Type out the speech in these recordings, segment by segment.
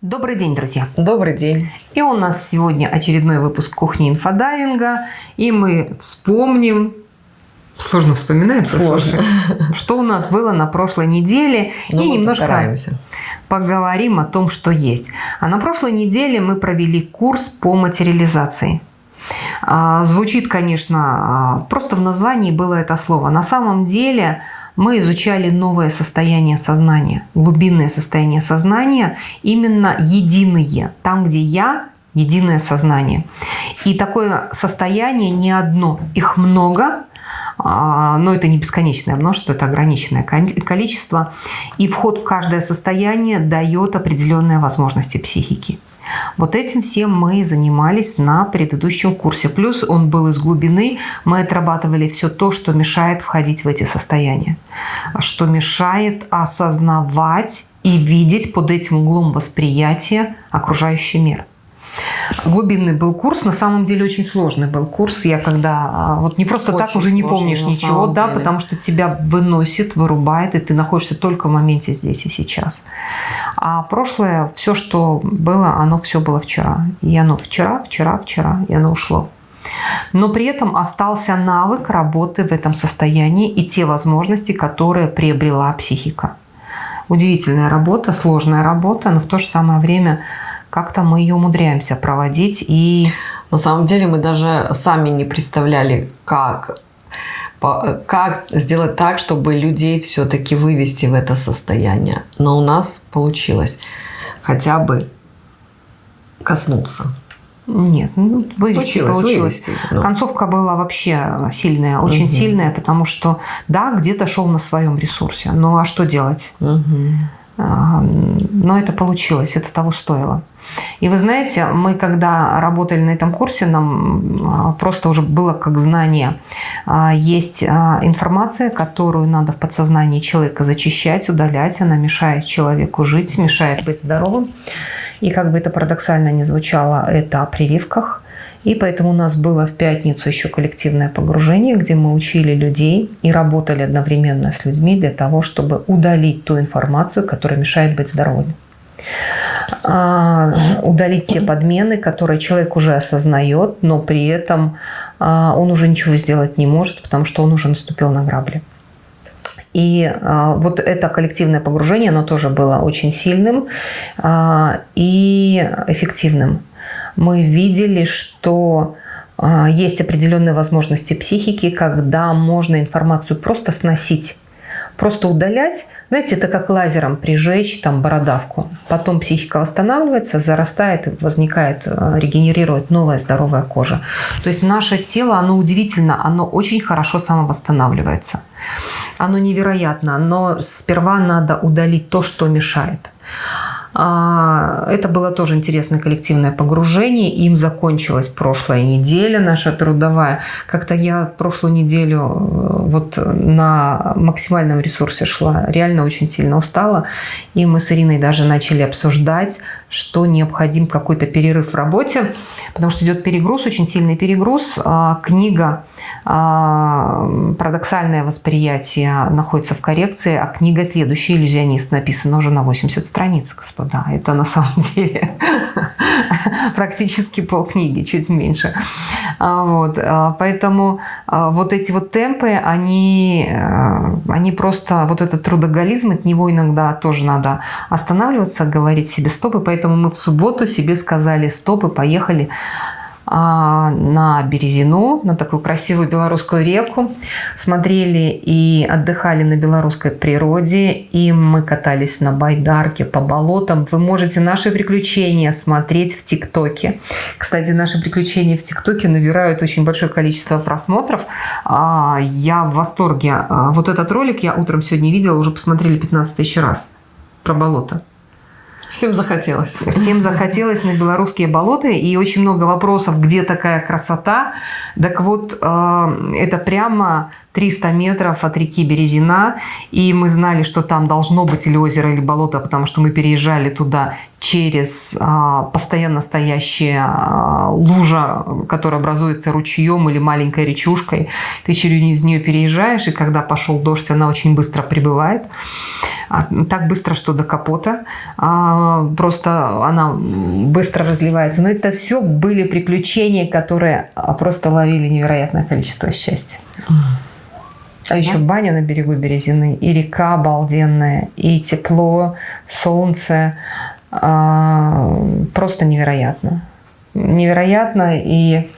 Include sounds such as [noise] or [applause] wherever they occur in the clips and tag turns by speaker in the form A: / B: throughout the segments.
A: Добрый день, друзья!
B: Добрый день!
A: И у нас сегодня очередной выпуск кухни инфодайвинга. И мы вспомним, сложно вспоминать,
B: Сложно. [laughs]
A: что у нас было на прошлой неделе.
B: Но
A: и немножко
B: постараемся.
A: поговорим о том, что есть. А на прошлой неделе мы провели курс по материализации. А, Звучит, конечно, а, просто в названии было это слово. На самом деле мы изучали новое состояние сознания, глубинное состояние сознания, именно единые, там, где я – единое сознание. И такое состояние не одно, их много, а, но это не бесконечное множество, это ограниченное количество. И вход в каждое состояние дает определенные возможности психики. Вот этим всем мы занимались на предыдущем курсе. Плюс он был из глубины. Мы отрабатывали все то, что мешает входить в эти состояния. Что мешает осознавать и видеть под этим углом восприятия окружающий мир. Глубинный был курс, на самом деле очень сложный был курс. Я когда а, вот не просто
B: Очень
A: так уже не помнишь ничего, да,
B: деле.
A: потому что тебя выносит, вырубает, и ты находишься только в моменте здесь и сейчас. А прошлое, все, что было, оно все было вчера. И оно вчера, вчера, вчера, и оно ушло. Но при этом остался навык работы в этом состоянии и те возможности, которые приобрела психика. Удивительная работа, сложная работа, но в то же самое время как-то мы ее умудряемся проводить и
B: На самом деле мы даже сами не представляли, как, как сделать так, чтобы людей все-таки вывести в это состояние. Но у нас получилось хотя бы коснуться.
A: Нет, ну, вывести
B: Получилось,
A: получилось.
B: вывести.
A: Концовка была вообще сильная, очень
B: Мгм.
A: сильная, потому что, да, где-то шел на своем ресурсе. Ну а что делать?
B: Мгм.
A: Но это получилось, это того стоило. И вы знаете, мы когда работали на этом курсе, нам а, просто уже было как знание. А, Есть а, информация, которую надо в подсознании человека зачищать, удалять. Она мешает человеку жить, мешает быть здоровым. И как бы это парадоксально не звучало, это о прививках. И поэтому у нас было в пятницу еще коллективное погружение, где мы учили людей и работали одновременно с людьми для того, чтобы удалить ту информацию, которая мешает быть здоровым. А, удалить те подмены, которые человек уже осознает, но при этом а, он уже ничего сделать не может, потому что он уже наступил на грабли. И а, вот это коллективное погружение, оно тоже было очень сильным а, и эффективным. Мы видели, что а, есть определенные возможности психики, когда можно информацию просто сносить, просто удалять. Знаете, это как лазером прижечь там бородавку. Потом психика восстанавливается, зарастает, возникает, э, регенерирует новая здоровая кожа. То есть наше тело, оно удивительно, оно очень хорошо самовосстанавливается. Оно невероятно, но сперва надо удалить то, что мешает. А, Это было тоже интересное коллективное погружение. Им закончилась прошлая неделя наша трудовая. Как-то я прошлую неделю э, вот на максимальном ресурсе шла. Реально очень сильно устала. И мы с Ириной даже начали обсуждать, что необходим какой-то перерыв в работе, потому что идет перегруз, очень сильный перегруз. А, Книга а, «Парадоксальное восприятие» находится в коррекции, а книга «Следующий иллюзионист» написана уже на 80 страниц, господа. Это на самом [laughs] деле практически полкниги, чуть меньше. А, Вот. а, Поэтому а, вот эти вот темпы, они, э, они просто, вот этот трудоголизм, от него иногда тоже надо останавливаться, говорить себе стоп. И поэтому мы в субботу себе сказали стоп и поехали на Березину, на такую красивую белорусскую реку. Смотрели и отдыхали на белорусской природе. И мы катались на байдарке по болотам. Вы можете наши приключения смотреть в ТикТоке. Кстати, наши приключения в ТикТоке набирают очень большое количество просмотров. А, Я в восторге. А, Вот этот ролик я утром сегодня видела, уже посмотрели 15 тысяч раз про болото.
B: Всем захотелось.
A: Всем захотелось на белорусские болота, и очень много вопросов, где такая красота. Так вот, э, это прямо 300 метров от реки Березина, и мы знали, что там должно быть или озеро, или болото, потому что мы переезжали туда через э, постоянно стоящая э, лужа, которая образуется ручьем или маленькой речушкой. Ты через нее переезжаешь, и когда пошел дождь, она очень быстро прибывает. а, так быстро, что до капота. А, просто она быстро разливается. Но это все были приключения, которые просто ловили невероятное количество счастья. А еще баня на берегу Березины, и река обалденная, и тепло, солнце. Просто невероятно. Невероятно. И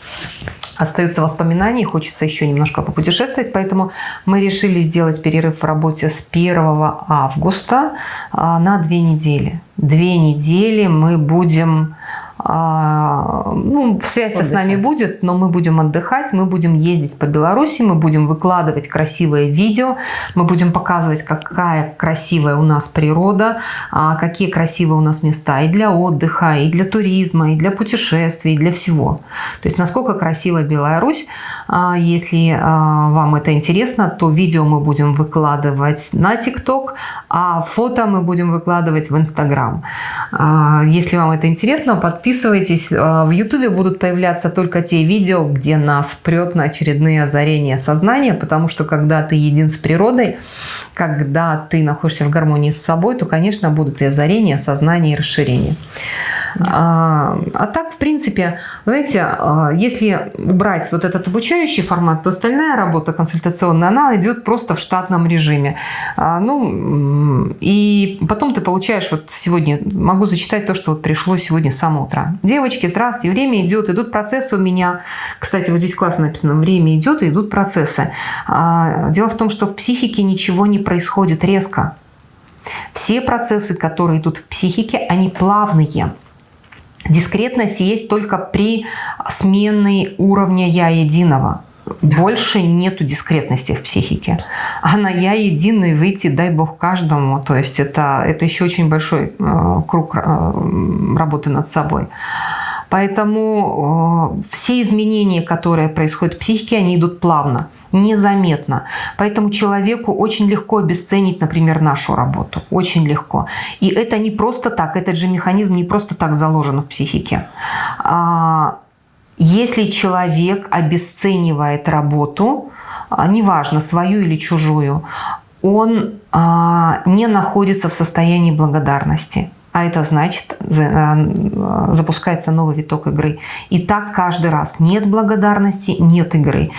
A: остаются воспоминания, хочется еще немножко попутешествовать, поэтому мы решили сделать перерыв в работе с 1 августа а, на две недели. Две недели мы будем а, ну, связь-то с нами будет, но мы будем отдыхать, мы будем ездить по Беларуси, мы будем выкладывать красивые видео, мы будем показывать, какая красивая у нас природа, а, какие красивые у нас места и для отдыха, и для туризма, и для путешествий, и для всего. То есть, насколько красива Беларусь. А, если вам это интересно, то видео мы будем выкладывать на ТикТок, а фото мы будем выкладывать в Инстаграм. Если вам это интересно, подписывайтесь. А, в Ютубе будут появляться только те видео, где нас прет на очередные озарения сознания, потому что когда ты един с природой, когда ты находишься в гармонии с собой, то, конечно, будут и озарения, сознание и расширение. А, а так, в принципе, знаете, а, если убрать вот этот обучающий формат, то остальная работа консультационная, она идет просто в штатном режиме. А, ну, и потом ты получаешь, вот сегодня, могу зачитать то, что вот пришло сегодня с самого утра. Девочки, здравствуйте, время идет, идут процессы у меня. Кстати, вот здесь классно написано, время идет идут процессы. А, дело в том, что в психике ничего не происходит резко. Все процессы, которые идут в психике, они плавные. Дискретность есть только при сменной уровня «я» единого. Больше нету дискретности в психике. А на «я» единый выйти, дай бог каждому. То есть это, это еще очень большой э, круг э, работы над собой. Поэтому э, все изменения, которые происходят в психике, они идут плавно незаметно. Поэтому человеку очень легко обесценить, например, нашу работу. Очень легко. И это не просто так, этот же механизм не просто так заложен в психике. А, если человек обесценивает работу, а, неважно, свою или чужую, он а, не находится в состоянии благодарности. А это значит, э, запускается новый виток игры. И так каждый раз. Нет благодарности, нет игры.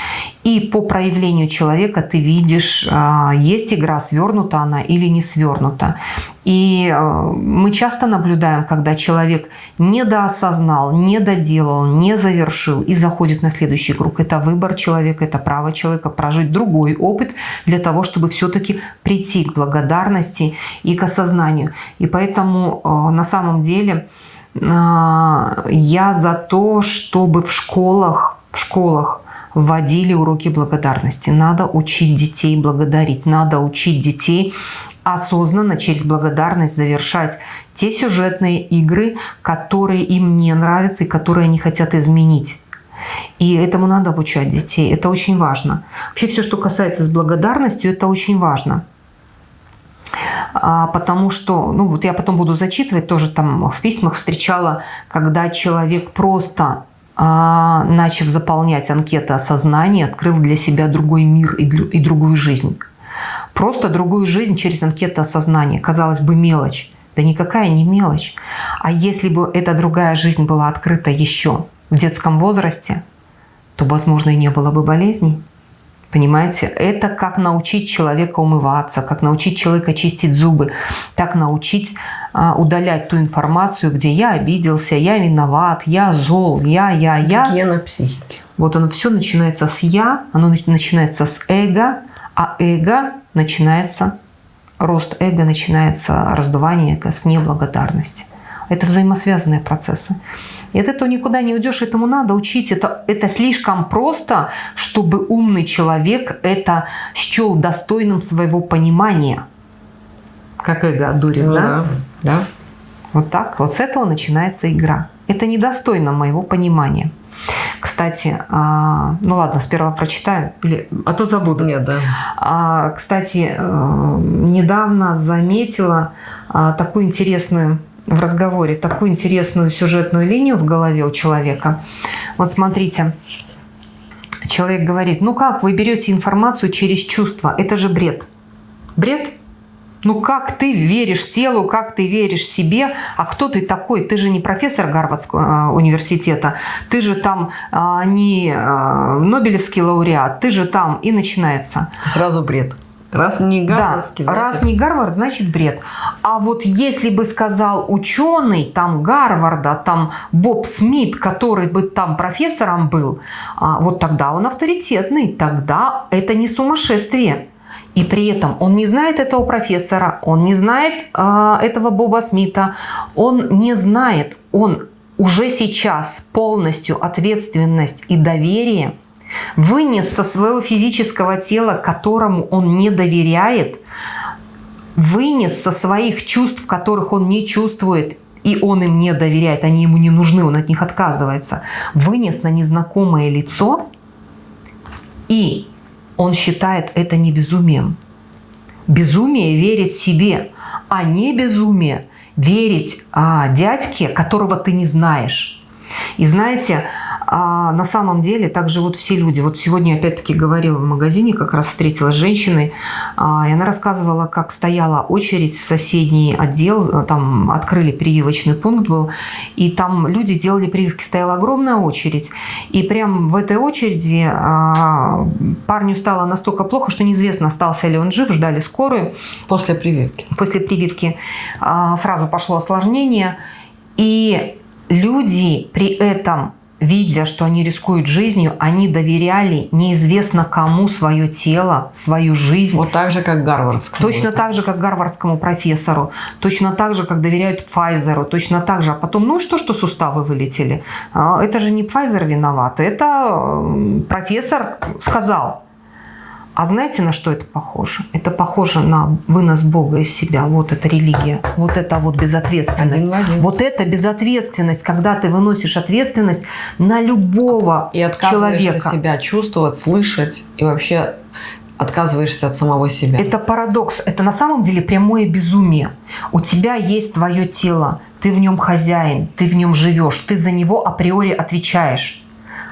A: И по проявлению человека ты видишь, а, есть игра, свернута она или не свернута. И а, мы часто наблюдаем, когда человек недоосознал, не доделал, не завершил и заходит на следующий круг. Это выбор человека, это право человека прожить другой опыт для того, чтобы все-таки прийти к благодарности и к осознанию. И поэтому а, на самом деле я за то, чтобы в школах, в школах вводили уроки благодарности. Надо учить детей благодарить, надо учить детей осознанно через благодарность завершать те сюжетные игры, которые им не нравятся и которые они хотят изменить. И этому надо обучать детей. Это очень важно. Вообще все, что касается с благодарностью, это очень важно. А, потому что, ну вот я потом буду зачитывать, тоже там в письмах встречала, когда человек просто начав заполнять анкеты осознания, открыл для себя другой мир и, другую жизнь. Просто другую жизнь через анкеты осознания. Казалось бы, мелочь. Да никакая не мелочь. А если бы эта другая жизнь была открыта еще в детском возрасте, то, возможно, и не было бы болезней. Понимаете, это как научить человека умываться, как научить человека чистить зубы, так научить а, удалять ту информацию, где я обиделся, я виноват, я зол, я, я, я.
B: Гена психики.
A: Вот оно все начинается с я, оно начинается с эго, а эго начинается, рост эго начинается, раздувание эго с неблагодарности. Это взаимосвязанные процессы. И от этого никуда не уйдешь, этому надо учить. Это, это слишком просто, чтобы умный человек это счел достойным своего понимания. Как эго дурит, ну, да?
B: Да, да.
A: Вот так. Вот с этого начинается игра. Это недостойно моего понимания. Кстати, а, ну ладно, сперва прочитаю, или, а то забуду.
B: Нет, да.
A: А, кстати, э, недавно заметила а, такую интересную в разговоре такую интересную сюжетную линию в голове у человека. Вот смотрите, человек говорит, ну как вы берете информацию через чувства? Это же бред. Бред? Ну как ты веришь телу, как ты веришь себе, а кто ты такой? Ты же не профессор Гарвардского э, университета, ты же там а, не а, Нобелевский лауреат, ты же там и начинается.
B: Сразу бред. Раз не Гарвардский,
A: да,
B: значит...
A: раз не Гарвард, значит бред. А вот если бы сказал ученый там Гарварда, там Боб Смит, который бы там профессором был, а, вот тогда он авторитетный, тогда это не сумасшествие. И при этом он не знает этого профессора, он не знает э, этого Боба Смита, он не знает, он уже сейчас полностью ответственность и доверие вынес со своего физического тела, которому он не доверяет, вынес со своих чувств, которых он не чувствует, и он им не доверяет, они ему не нужны, он от них отказывается, вынес на незнакомое лицо и он считает это не безумием. Безумие верить себе, а не безумие верить а, дядьке, которого ты не знаешь. И знаете, а на самом деле так живут все люди. Вот сегодня опять-таки говорила в магазине, как раз встретилась с женщиной, а, и она рассказывала, как стояла очередь в соседний отдел, там открыли прививочный пункт был, и там люди делали прививки, стояла огромная очередь. И прям в этой очереди а, парню стало настолько плохо, что неизвестно, остался ли он жив, ждали скорую.
B: После прививки.
A: После прививки а, сразу пошло осложнение, и люди при этом видя, что они рискуют жизнью, они доверяли неизвестно кому свое тело, свою жизнь.
B: Вот так же, как Гарвардскому.
A: Точно так же, как гарвардскому профессору. Точно так же, как доверяют Пфайзеру. Точно так же. А потом, ну и что, что суставы вылетели? А, это же не Пфайзер виноват. Это профессор сказал. А знаете, на что это похоже? Это похоже на вынос Бога из себя. Вот это религия. Вот это вот безответственность.
B: Один в один.
A: Вот это безответственность, когда ты выносишь ответственность на любого
B: и
A: человека.
B: себя чувствовать, слышать и вообще отказываешься от самого себя.
A: Это парадокс. Это на самом деле прямое безумие. У тебя есть твое тело, ты в нем хозяин, ты в нем живешь, ты за него априори отвечаешь.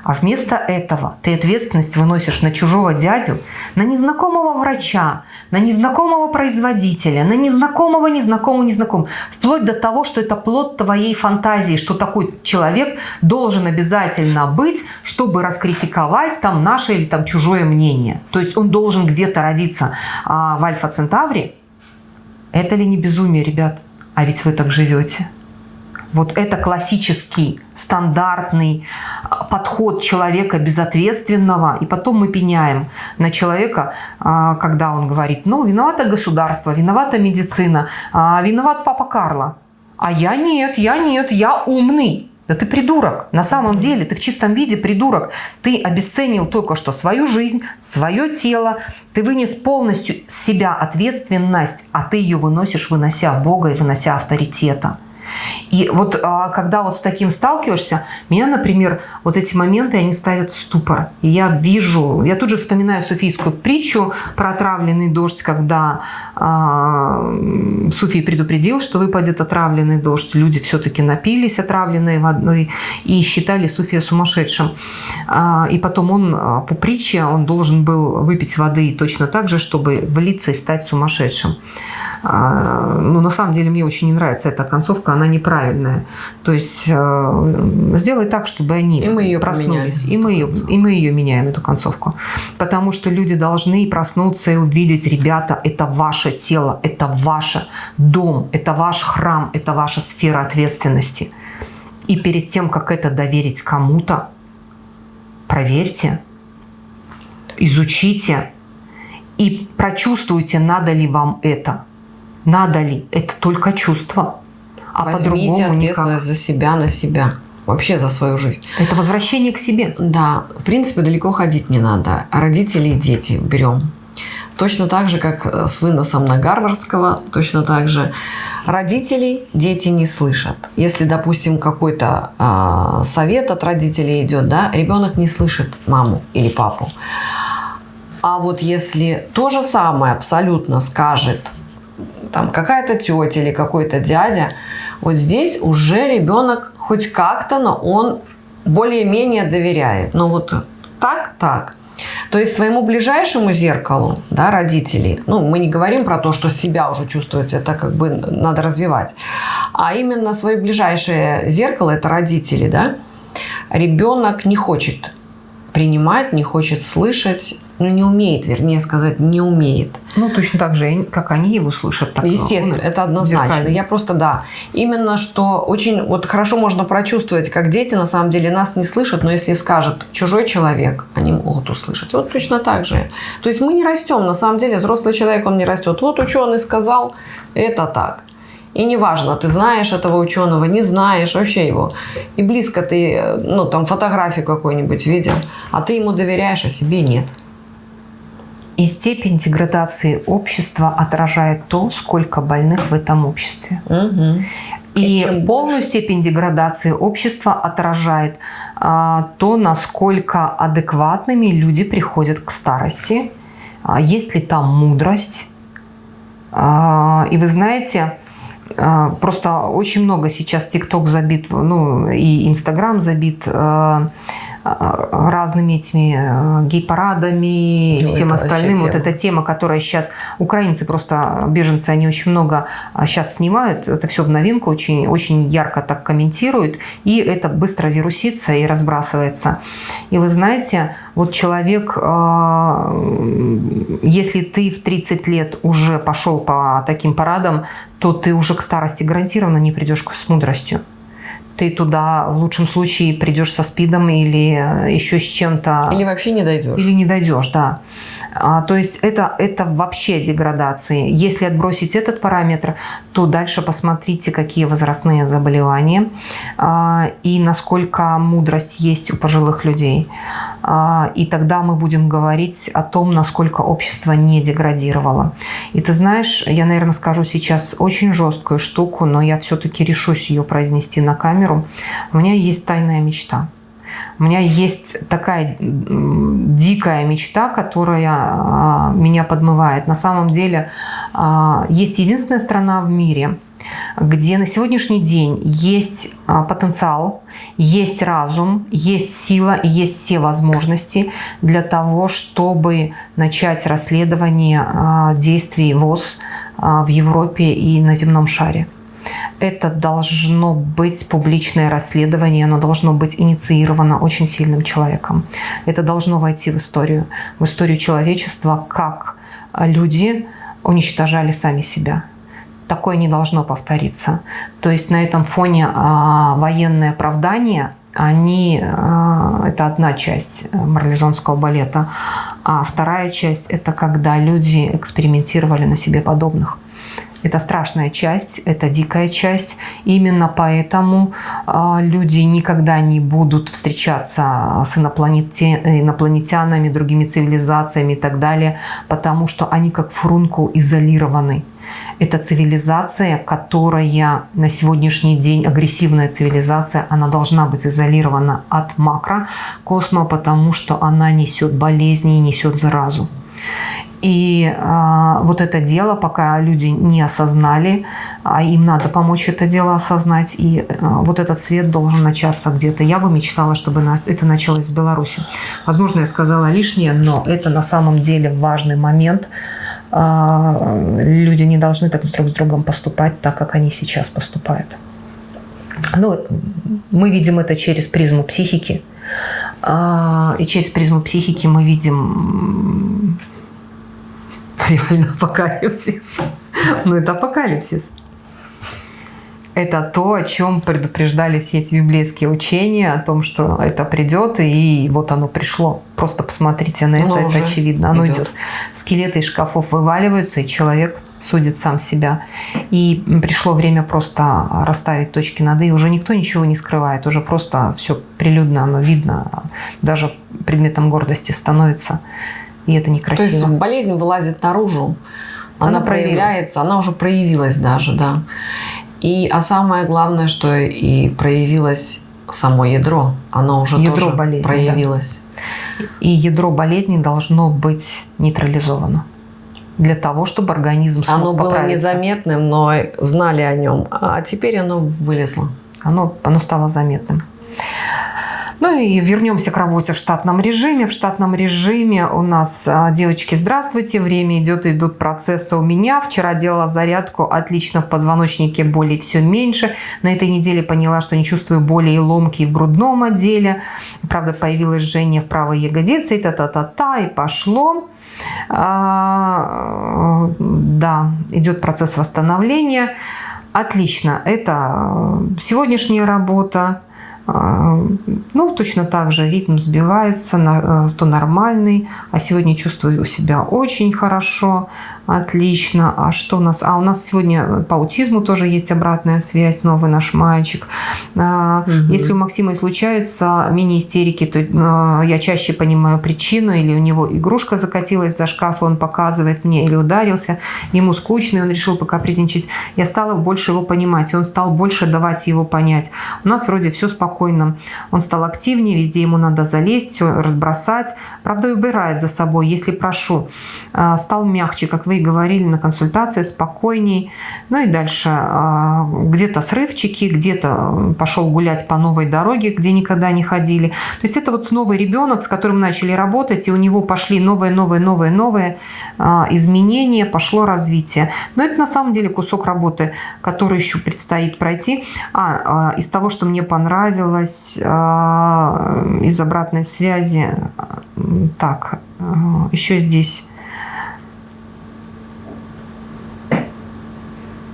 A: А вместо этого ты ответственность выносишь на чужого дядю, на незнакомого врача, на незнакомого производителя, на незнакомого, незнакомого, незнакомого. Вплоть до того, что это плод твоей фантазии, что такой человек должен обязательно быть, чтобы раскритиковать там наше или там чужое мнение. То есть он должен где-то родиться а в Альфа-Центавре. Это ли не безумие, ребят? А ведь вы так живете. Вот это классический, стандартный а, подход человека безответственного. И потом мы пеняем на человека, а, когда он говорит, ну, виновато государство, виновата медицина, а, виноват папа Карло. А я нет, я нет, я умный. Да ты придурок. На самом деле ты в чистом виде придурок. Ты обесценил только что свою жизнь, свое тело. Ты вынес полностью с себя ответственность, а ты ее выносишь, вынося Бога и вынося авторитета. И вот а, когда вот с таким сталкиваешься, меня, например, вот эти моменты, они ставят в ступор. Я вижу, я тут же вспоминаю суфийскую притчу про отравленный дождь, когда э, Суфий предупредил, что выпадет отравленный дождь. Люди все-таки напились отравленной водой и считали Суфия сумасшедшим. Э, и потом он по притче, он должен был выпить воды точно так же, чтобы влиться и стать сумасшедшим. Э, ну, на самом деле, мне очень не нравится эта концовка, она неправильная. То есть э, сделай так, чтобы они
B: и мы ее
A: проснулись. И мы ее, и мы ее меняем, эту концовку. Потому что люди должны проснуться и увидеть, ребята, это ваше тело, это ваш дом, это ваш храм, это ваша сфера ответственности. И перед тем, как это доверить кому-то, проверьте, изучите и прочувствуйте, надо ли вам это. Надо ли? Это только чувство а
B: по-другому ответственность никак. за себя на себя. Вообще за свою жизнь.
A: Это возвращение к себе.
B: Да. В принципе, далеко ходить не надо. Родители и дети берем. Точно так же, как э, с выносом на Гарвардского, точно так же родителей дети не слышат. Если, допустим, какой-то э, совет от родителей идет, да, ребенок не слышит маму или папу. А вот если то же самое абсолютно скажет там какая-то тетя или какой-то дядя, вот здесь уже ребенок хоть как-то, но он более-менее доверяет. Но вот так, так. То есть своему ближайшему зеркалу, да, родителей, ну, мы не говорим про то, что себя уже чувствуете, это как бы надо развивать, а именно свое ближайшее зеркало, это родители, да, ребенок не хочет принимать, не хочет слышать, ну, не умеет, вернее сказать, не умеет.
A: Ну, точно так же, как они его слышат. Так
B: Естественно, это однозначно. Зеркальный. Я просто, да, именно что очень, вот хорошо можно прочувствовать, как дети на самом деле нас не слышат, но если скажет чужой человек, они могут услышать. Вот точно так же. То есть мы не растем, на самом деле взрослый человек, он не растет. Вот ученый сказал, это так. И неважно, ты знаешь этого ученого, не знаешь вообще его. И близко ты, ну, там, фотографию какую-нибудь видел, а ты ему доверяешь, а себе нет.
A: И степень деградации общества отражает то, сколько больных в этом обществе.
B: Угу.
A: И, и полную степень деградации общества отражает а, то, насколько адекватными люди приходят к старости, а, есть ли там мудрость. А, и вы знаете, а, просто очень много сейчас ТикТок забит, ну и Инстаграм забит а, разными этими э, гей-парадами и ну, всем остальным. Вот эта тема, которая сейчас... Украинцы просто, беженцы, они очень много сейчас снимают. Это все в новинку, очень, очень ярко так комментируют. И это быстро вирусится и разбрасывается. И вы знаете, вот человек, если ты в 30 лет уже пошел по таким парадам, то ты уже к старости гарантированно не придешь с мудростью ты туда в лучшем случае придешь со спидом или э, еще с чем-то.
B: Или вообще не дойдешь.
A: Или не дойдешь, да. А, то есть это, это вообще деградации. Если отбросить этот параметр, то дальше посмотрите, какие возрастные заболевания а, и насколько мудрость есть у пожилых людей. А, и тогда мы будем говорить о том, насколько общество не деградировало. И ты знаешь, я, наверное, скажу сейчас очень жесткую штуку, но я все-таки решусь ее произнести на камеру у меня есть тайная мечта. У меня есть такая дикая мечта, которая а, меня подмывает. На самом деле а, есть единственная страна в мире, где на сегодняшний день есть а, потенциал, есть разум, есть сила есть все возможности для того, чтобы начать расследование действий ВОЗ в Европе и на земном шаре это должно быть публичное расследование, оно должно быть инициировано очень сильным человеком. Это должно войти в историю, в историю человечества, как люди уничтожали сами себя. Такое не должно повториться. То есть на этом фоне а, военное оправдание, они, а, это одна часть э, марлезонского балета, а вторая часть – это когда люди экспериментировали на себе подобных. Это страшная часть, это дикая часть. Именно поэтому э, люди никогда не будут встречаться с инопланетянами, другими цивилизациями и так далее, потому что они как фрункул изолированы. Это цивилизация, которая на сегодняшний день, агрессивная цивилизация, она должна быть изолирована от макрокосма, потому что она несет болезни и несет заразу. И э, вот это дело, пока люди не осознали, а им надо помочь это дело осознать, и э, вот этот свет должен начаться где-то. Я бы мечтала, чтобы на, это началось в Беларуси. Возможно, я сказала лишнее, но это на самом деле важный момент. Э, люди не должны так друг с другом поступать, так как они сейчас поступают. Ну, мы видим это через призму психики. Э, и через призму психики мы видим реально [laughs] апокалипсис. Ну, это апокалипсис. Это то, о чем предупреждали все эти библейские учения, о том, что это придет, и вот оно пришло. Просто посмотрите на это, это очевидно. Оно идет. идет. Скелеты из шкафов вываливаются, и человек судит сам себя. И пришло время просто расставить точки над «и». Уже никто ничего не скрывает, уже просто все прилюдно, оно видно, даже предметом гордости становится и это некрасиво.
B: То есть болезнь вылазит наружу, она, она проявляется, она уже проявилась даже, да. И, а самое главное, что и проявилось само ядро, оно уже ядро тоже болезни, проявилось.
A: Да. И ядро болезни должно быть нейтрализовано для того, чтобы организм смог
B: Оно было незаметным, но знали о нем, а теперь оно вылезло.
A: Оно, оно стало заметным. Ну и вернемся к работе в штатном режиме. В штатном режиме у нас, а, девочки, здравствуйте, время идет, идут процессы у меня. Вчера делала зарядку, отлично, в позвоночнике боли все меньше. На этой неделе поняла, что не чувствую боли и ломки в грудном отделе. Правда, появилось жжение в правой ягодице, и та-та-та-та, и пошло. А, да, идет процесс восстановления. Отлично, это сегодняшняя работа, а, ну, точно так же ритм сбивается, э, то нормальный, а сегодня чувствую себя очень хорошо, Отлично. А что у нас? А у нас сегодня по аутизму тоже есть обратная связь, новый наш мальчик. Угу. Если у Максима и случаются мини-истерики, то а, я чаще понимаю причину, или у него игрушка закатилась за шкаф, и он показывает мне, или ударился, ему скучно, и он решил пока призничать. Я стала больше его понимать, и он стал больше давать его понять. У нас вроде все спокойно. Он стал активнее, везде ему надо залезть, все разбросать. Правда, и убирает за собой, если прошу. А, стал мягче, как вы говорили на консультации, спокойней. Ну и дальше а, где-то срывчики, где-то пошел гулять по новой дороге, где никогда не ходили. То есть это вот новый ребенок, с которым начали работать, и у него пошли новые, новые, новые, новые а, изменения, пошло развитие. Но это на самом деле кусок работы, который еще предстоит пройти. А, а из того, что мне понравилось, из обратной связи, так, еще здесь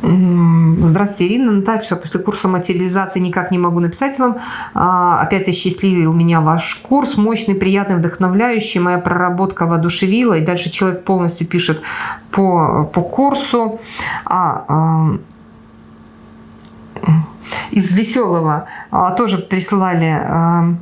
A: Здравствуйте, Ирина. Наташа, после курса материализации никак не могу написать вам. А, опять осчастливил меня ваш курс. Мощный, приятный, вдохновляющий. Моя проработка воодушевила. И дальше человек полностью пишет по, по курсу. А, а, из веселого а, тоже присылали а,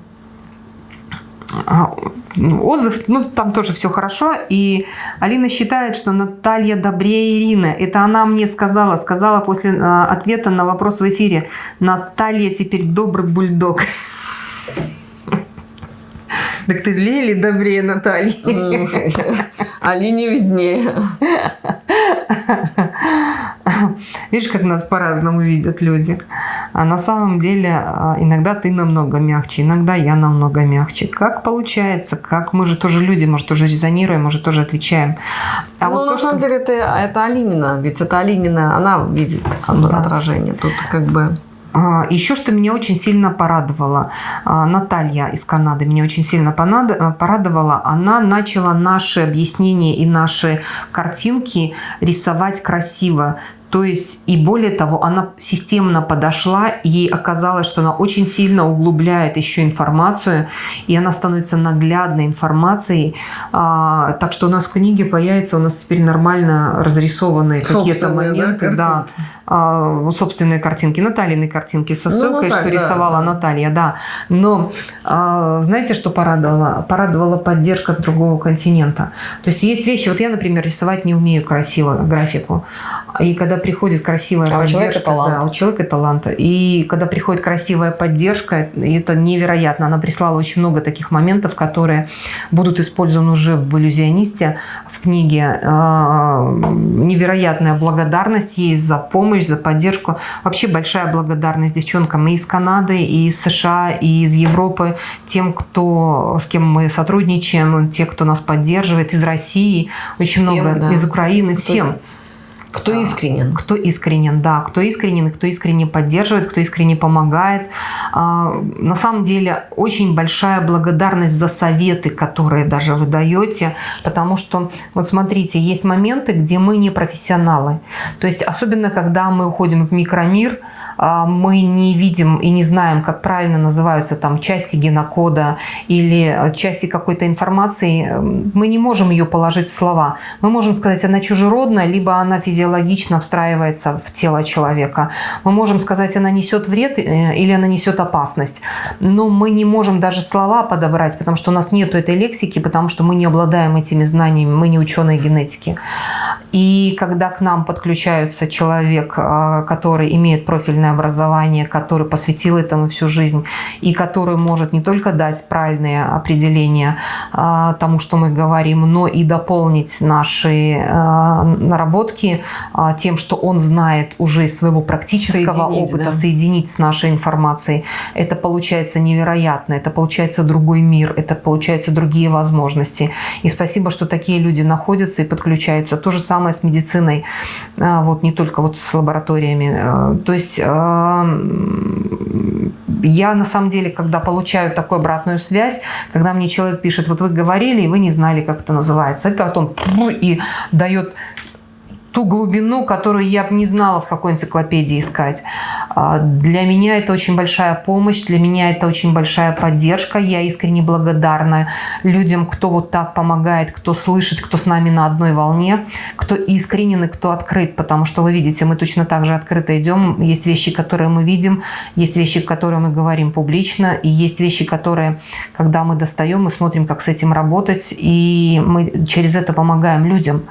A: отзыв, ну, там тоже все хорошо. И Алина считает, что Наталья добрее Ирины. Это она мне сказала, сказала после э, ответа на вопрос в эфире. Наталья теперь добрый бульдог. [laughs] Так ты злее или добрее Натальи? [laughs]
B: Алине виднее. [laughs]
A: Видишь, как нас по-разному видят люди. А на самом деле а, иногда ты намного мягче, иногда я намного мягче. Как получается? Как мы же тоже люди, может, тоже резонируем, может, тоже отвечаем.
B: А ну, вот на то, самом что... деле, это, это Алинина. Ведь это Алинина, она видит да. отражение. Тут как бы...
A: А, Еще что меня очень сильно порадовало, а, Наталья из Канады меня очень сильно порадовала, она начала наши объяснения и наши картинки рисовать красиво. То есть, и более того, она системно подошла, ей оказалось, что она очень сильно углубляет еще информацию, и она становится наглядной информацией. А, так что у нас в книге появится, у нас теперь нормально разрисованные какие-то моменты. Да, а, собственные картинки, Натальины картинки со ну, ссылкой, ну, так, что рисовала да. Наталья, да. Но а, знаете, что порадовало? Порадовала поддержка с другого континента. То есть есть вещи, вот я, например, рисовать не умею красиво графику. И когда приходит красивая а поддержка, у талант. да, у человека таланта. И когда приходит красивая поддержка, это невероятно. Она прислала очень много таких моментов, которые будут использованы уже в иллюзионисте, в книге. А, невероятная благодарность ей за помощь, за поддержку. Вообще большая благодарность девчонкам и из Канады, и из США, и из Европы, тем, кто, с кем мы сотрудничаем, те, кто нас поддерживает, из России, очень всем, много, да. из Украины, всем.
B: Кто искренен?
A: Кто искренен, да. Кто искренен, кто искренне поддерживает, кто искренне помогает. А, на самом деле очень большая благодарность за советы, которые даже вы даете, потому что, вот смотрите, есть моменты, где мы не профессионалы. То есть особенно, когда мы уходим в микромир, а, мы не видим и не знаем, как правильно называются там части генокода или части какой-то информации, мы не можем ее положить в слова. Мы можем сказать, она чужеродная, либо она физиологическая физиологично встраивается в тело человека. Мы можем сказать, она несет вред э, или она несет опасность. Но мы не можем даже слова подобрать, потому что у нас нет этой лексики, потому что мы не обладаем этими знаниями, мы не ученые генетики. И когда к нам подключается человек, э, который имеет профильное образование, который посвятил этому всю жизнь, и который может не только дать правильные определения э, тому, что мы говорим, но и дополнить наши наработки тем, что он знает уже из своего практического соединить, опыта, да. соединить с нашей информацией. Это получается невероятно, это получается другой мир, это получаются другие возможности. И спасибо, что такие люди находятся и подключаются. То же самое с медициной, а, вот не только вот с лабораториями. Э, то есть я на самом деле, когда получаю такую обратную связь, когда мне человек пишет, вот вы говорили, и вы не знали, как это называется, и потом и дает ту глубину, которую я бы не знала, в какой энциклопедии искать. А, для меня это очень большая помощь, для меня это очень большая поддержка. Я искренне благодарна людям, кто вот так помогает, кто слышит, кто с нами на одной волне, кто искренен и кто открыт. Потому что вы видите, мы точно так же открыто идем. Есть вещи, которые мы видим, есть вещи, которые мы говорим публично, и есть вещи, которые, когда мы достаем, мы смотрим, как с этим работать, и мы через это помогаем людям.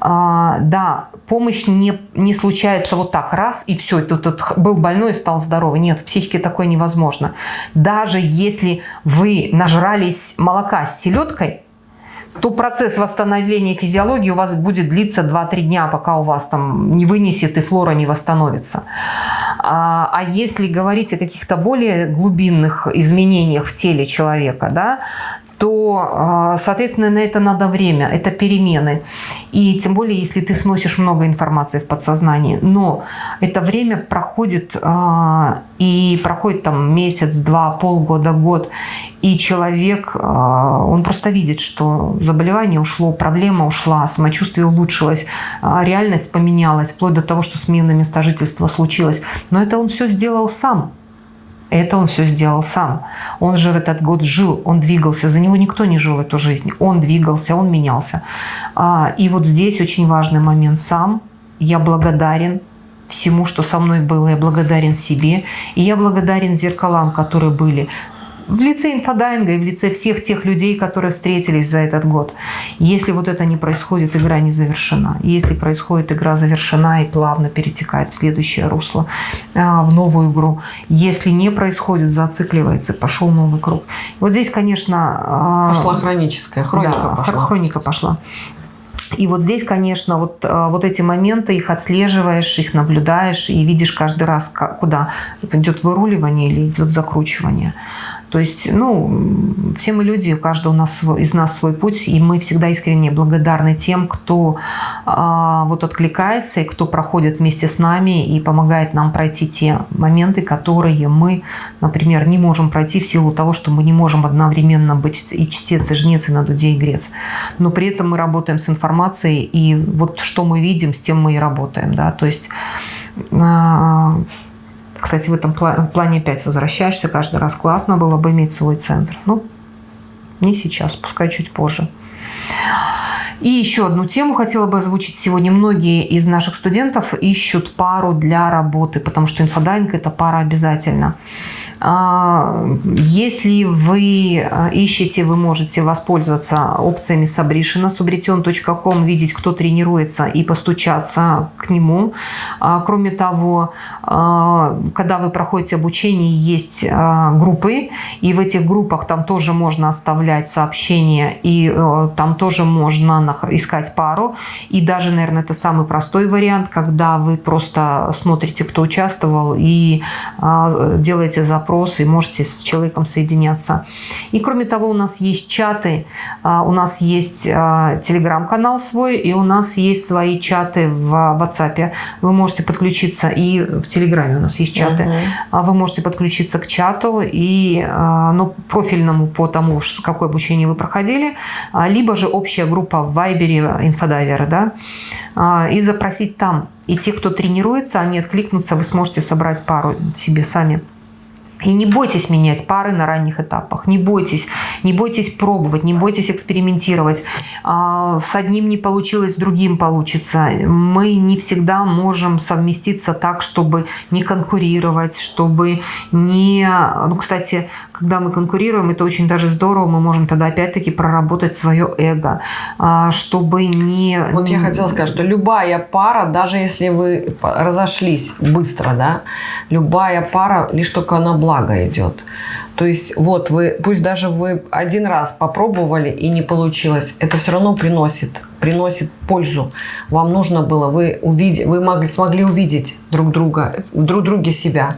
A: А, помощь не, не случается вот так, раз, и все, ты тут был больной и стал здоровый. Нет, в психике такое невозможно. Даже если вы нажрались молока с селедкой, то процесс восстановления физиологии у вас будет длиться 2-3 дня, пока у вас там не вынесет и флора не восстановится. А, а если говорить о каких-то более глубинных изменениях в теле человека, да, то, а, соответственно, на это надо время, это перемены. И тем более, если ты сносишь много информации в подсознании. Но это время проходит, а, и проходит там месяц, два, полгода, год. И человек, а, он просто видит, что заболевание ушло, проблема ушла, самочувствие улучшилось, реальность поменялась, вплоть до того, что смена места жительства случилась. Но это он все сделал сам. Это он все сделал сам. Он же в этот год жил, он двигался. За него никто не жил эту жизнь. Он двигался, он менялся. А, и вот здесь очень важный момент. Сам я благодарен всему, что со мной было. Я благодарен себе. И я благодарен зеркалам, которые были в лице инфодайинга и в лице всех тех людей, которые встретились за этот год. Если вот это не происходит, игра не завершена. Если происходит, игра завершена и плавно перетекает в следующее русло, а, в новую игру. Если не происходит, зацикливается, пошел новый круг. Вот здесь, конечно...
B: А, пошла хроническая, хроника
A: да, пошла. Хроника пошла. И вот здесь, конечно, вот, а, вот эти моменты, их отслеживаешь, их наблюдаешь и видишь каждый раз, куда идет выруливание или идет закручивание. То есть, ну, все мы люди, у каждого у нас, из нас свой путь, и мы всегда искренне благодарны тем, кто а, вот откликается и кто проходит вместе с нами и помогает нам пройти те моменты, которые мы, например, не можем пройти в силу того, что мы не можем одновременно быть и чтец, и жнец, и на дуде, и грец. Но при этом мы работаем с информацией, и вот что мы видим, с тем мы и работаем, да, то есть а, кстати, в этом плане опять возвращаешься каждый раз. Классно было бы иметь свой центр. Ну, не сейчас, пускай чуть позже. И еще одну тему хотела бы озвучить сегодня. Многие из наших студентов ищут пару для работы, потому что инфодайинг – это пара обязательно. А, если вы а, ищете, вы можете воспользоваться опциями Сабришина, subrition.com, видеть, кто тренируется и постучаться к нему. А, кроме того, когда вы проходите обучение, есть группы, и в этих группах там тоже можно оставлять сообщения, и э, там тоже можно искать пару. И даже, наверное, это самый простой вариант, когда вы просто смотрите, кто участвовал, и делаете запрос запрос, и можете с человеком соединяться. И кроме того, у нас есть чаты, а, у нас есть а, телеграм-канал свой, и у нас есть свои чаты в WhatsApp. Вы можете подключиться, и в Телеграме у нас есть чаты. Угу. Вы можете подключиться к чату и ну, профильному по тому, какое обучение вы проходили, либо же общая группа в Вайбере инфодайверы, да, и запросить там. И те, кто тренируется, они откликнутся, вы сможете собрать пару себе сами. И не бойтесь менять пары на ранних этапах. Не бойтесь. Не бойтесь пробовать, не бойтесь экспериментировать. А, с одним не получилось, с другим получится. Мы не всегда можем совместиться так, чтобы не конкурировать, чтобы не... Ну, кстати, когда мы конкурируем, это очень даже здорово. Мы можем тогда опять-таки проработать свое эго, а, чтобы не...
B: Вот я хотела сказать, что любая пара, даже если вы разошлись быстро, да, любая пара, лишь только она благо идет. То есть вот вы, пусть даже вы один раз попробовали и не получилось, это все равно приносит, приносит пользу. Вам нужно было, вы, увидеть, вы могли, смогли увидеть друг друга, друг друге себя.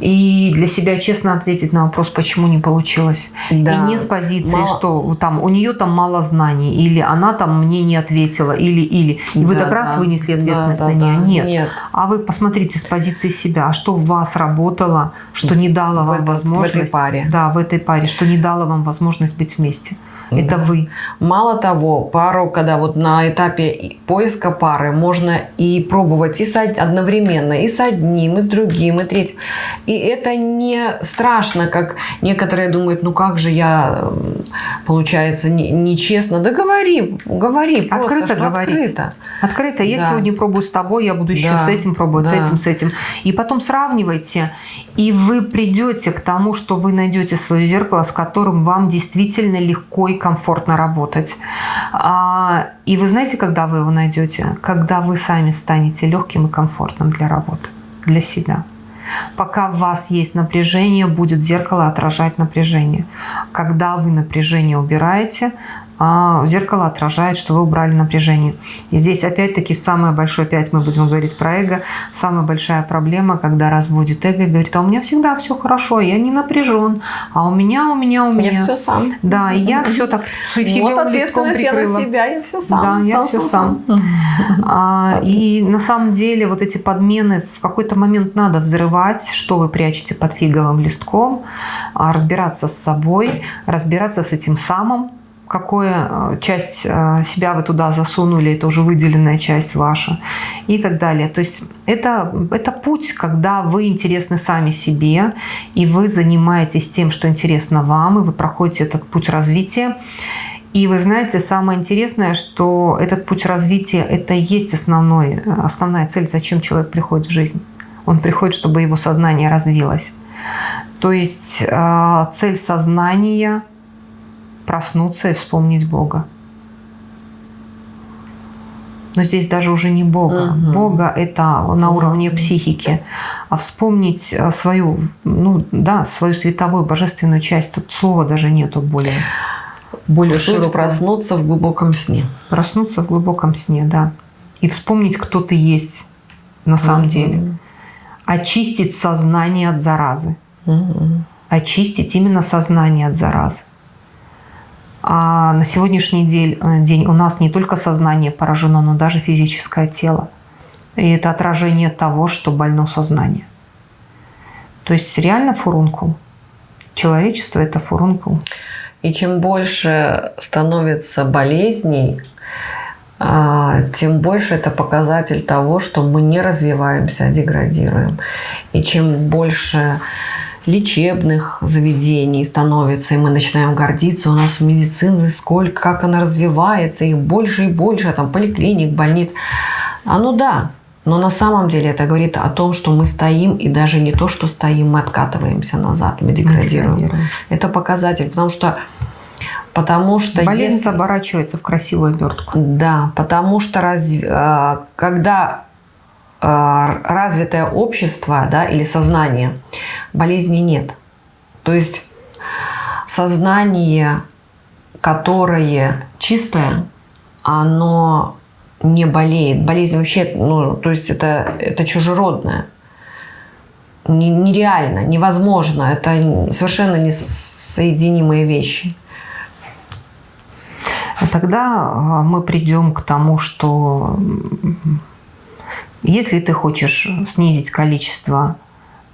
A: И для себя честно ответить на вопрос, почему не получилось. Да. И не с позиции, мало... что там у нее там мало знаний, или она там мне не ответила, или или. И да, вы так да. раз вынесли ответственность да, на нее. Да, Нет. Нет. А вы посмотрите с позиции себя, а что в вас работало, что не дало вам в, возможность. В
B: этой паре.
A: Да, в этой паре, что не дало вам возможность быть вместе. Это да. вы.
B: Мало того, пару, когда вот на этапе поиска пары можно и пробовать и с, одновременно, и с одним, и с другим, и третьим. И это не страшно, как некоторые думают, ну как же я, получается, нечестно. Не да говори, говори
A: просто, открыто говорить. Открыто. Открыто. Я да. сегодня пробую с тобой, я буду еще да. с этим пробовать, да. с этим, с этим. И потом сравнивайте, и вы придете к тому, что вы найдете свое зеркало, с которым вам действительно легко и комфортно работать. А, и вы знаете, когда вы его найдете? Когда вы сами станете легким и комфортным для работы, для себя. Пока у вас есть напряжение, будет зеркало отражать напряжение. Когда вы напряжение убираете, зеркало отражает, что вы убрали напряжение. И здесь опять-таки самое большое, опять мы будем говорить про эго, самая большая проблема, когда разводит эго и говорит, а у меня всегда все хорошо, я не напряжен, а у меня, у меня, у меня.
B: Я все сам.
A: Да, и я все так [laughs]
B: Вот ответственность я на себя, я все сам.
A: Да, я все сам. [laughs] А, и на самом деле вот эти подмены в какой-то момент надо взрывать, что вы прячете под фиговым листком, а, разбираться с собой, разбираться с этим самым, какую э, часть э, себя вы туда засунули, это уже выделенная часть ваша и так далее. То есть это, это путь, когда вы интересны сами себе, и вы занимаетесь тем, что интересно вам, и вы проходите этот путь развития. И вы знаете, самое интересное, что этот путь развития – это и есть основной, основная цель, зачем человек приходит в жизнь. Он приходит, чтобы его сознание развилось. То есть э, цель сознания – проснуться и вспомнить Бога. Но здесь даже уже не Бога. Угу. Бога это на уровне психики. А вспомнить э, свою, ну да, свою световую божественную часть, тут слова даже нету более,
B: более широко. проснуться в глубоком сне.
A: Проснуться в глубоком сне, да. И вспомнить, кто ты есть на самом угу. деле. Очистить сознание от заразы. Угу. Очистить именно сознание от заразы. А на сегодняшний день, э, день у нас не только сознание поражено, но даже физическое тело. И это отражение того, что больно сознание. То есть реально фурункул. Человечество – это фурункул.
B: И чем больше становится болезней, а, тем больше это показатель того, что мы не развиваемся, а деградируем. И чем больше лечебных заведений становится, и мы начинаем гордиться, у нас медицины сколько, как она развивается, их больше и больше, там поликлиник, больниц. А ну да, но на самом деле это говорит о том, что мы стоим, и даже не то, что стоим, мы откатываемся назад, мы деградируем. деградируем. Это показатель, потому что Потому что
A: болезнь если... оборачивается в красивую обертку.
B: Да, потому что раз... А, когда а, развитое общество да, или сознание, болезни нет. То есть сознание, которое чистое, оно не болеет. Болезнь вообще, ну, то есть это, это чужеродное. Нереально, невозможно. Это совершенно несоединимые вещи.
A: А тогда а, мы придем к тому, что если ты хочешь снизить количество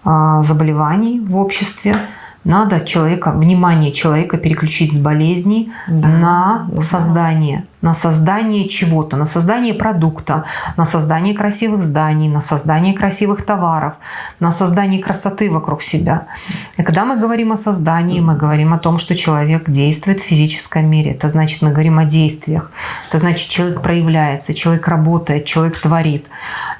A: а, заболеваний в обществе, надо человека, внимание человека переключить с болезней да, на да. создание на создание чего-то, на создание продукта, на создание красивых зданий, на создание красивых товаров, на создание красоты вокруг себя. И когда мы говорим о создании, мы говорим о том, что человек действует в физическом мире. Это значит, мы говорим о действиях. Это значит, человек проявляется, человек работает, человек творит.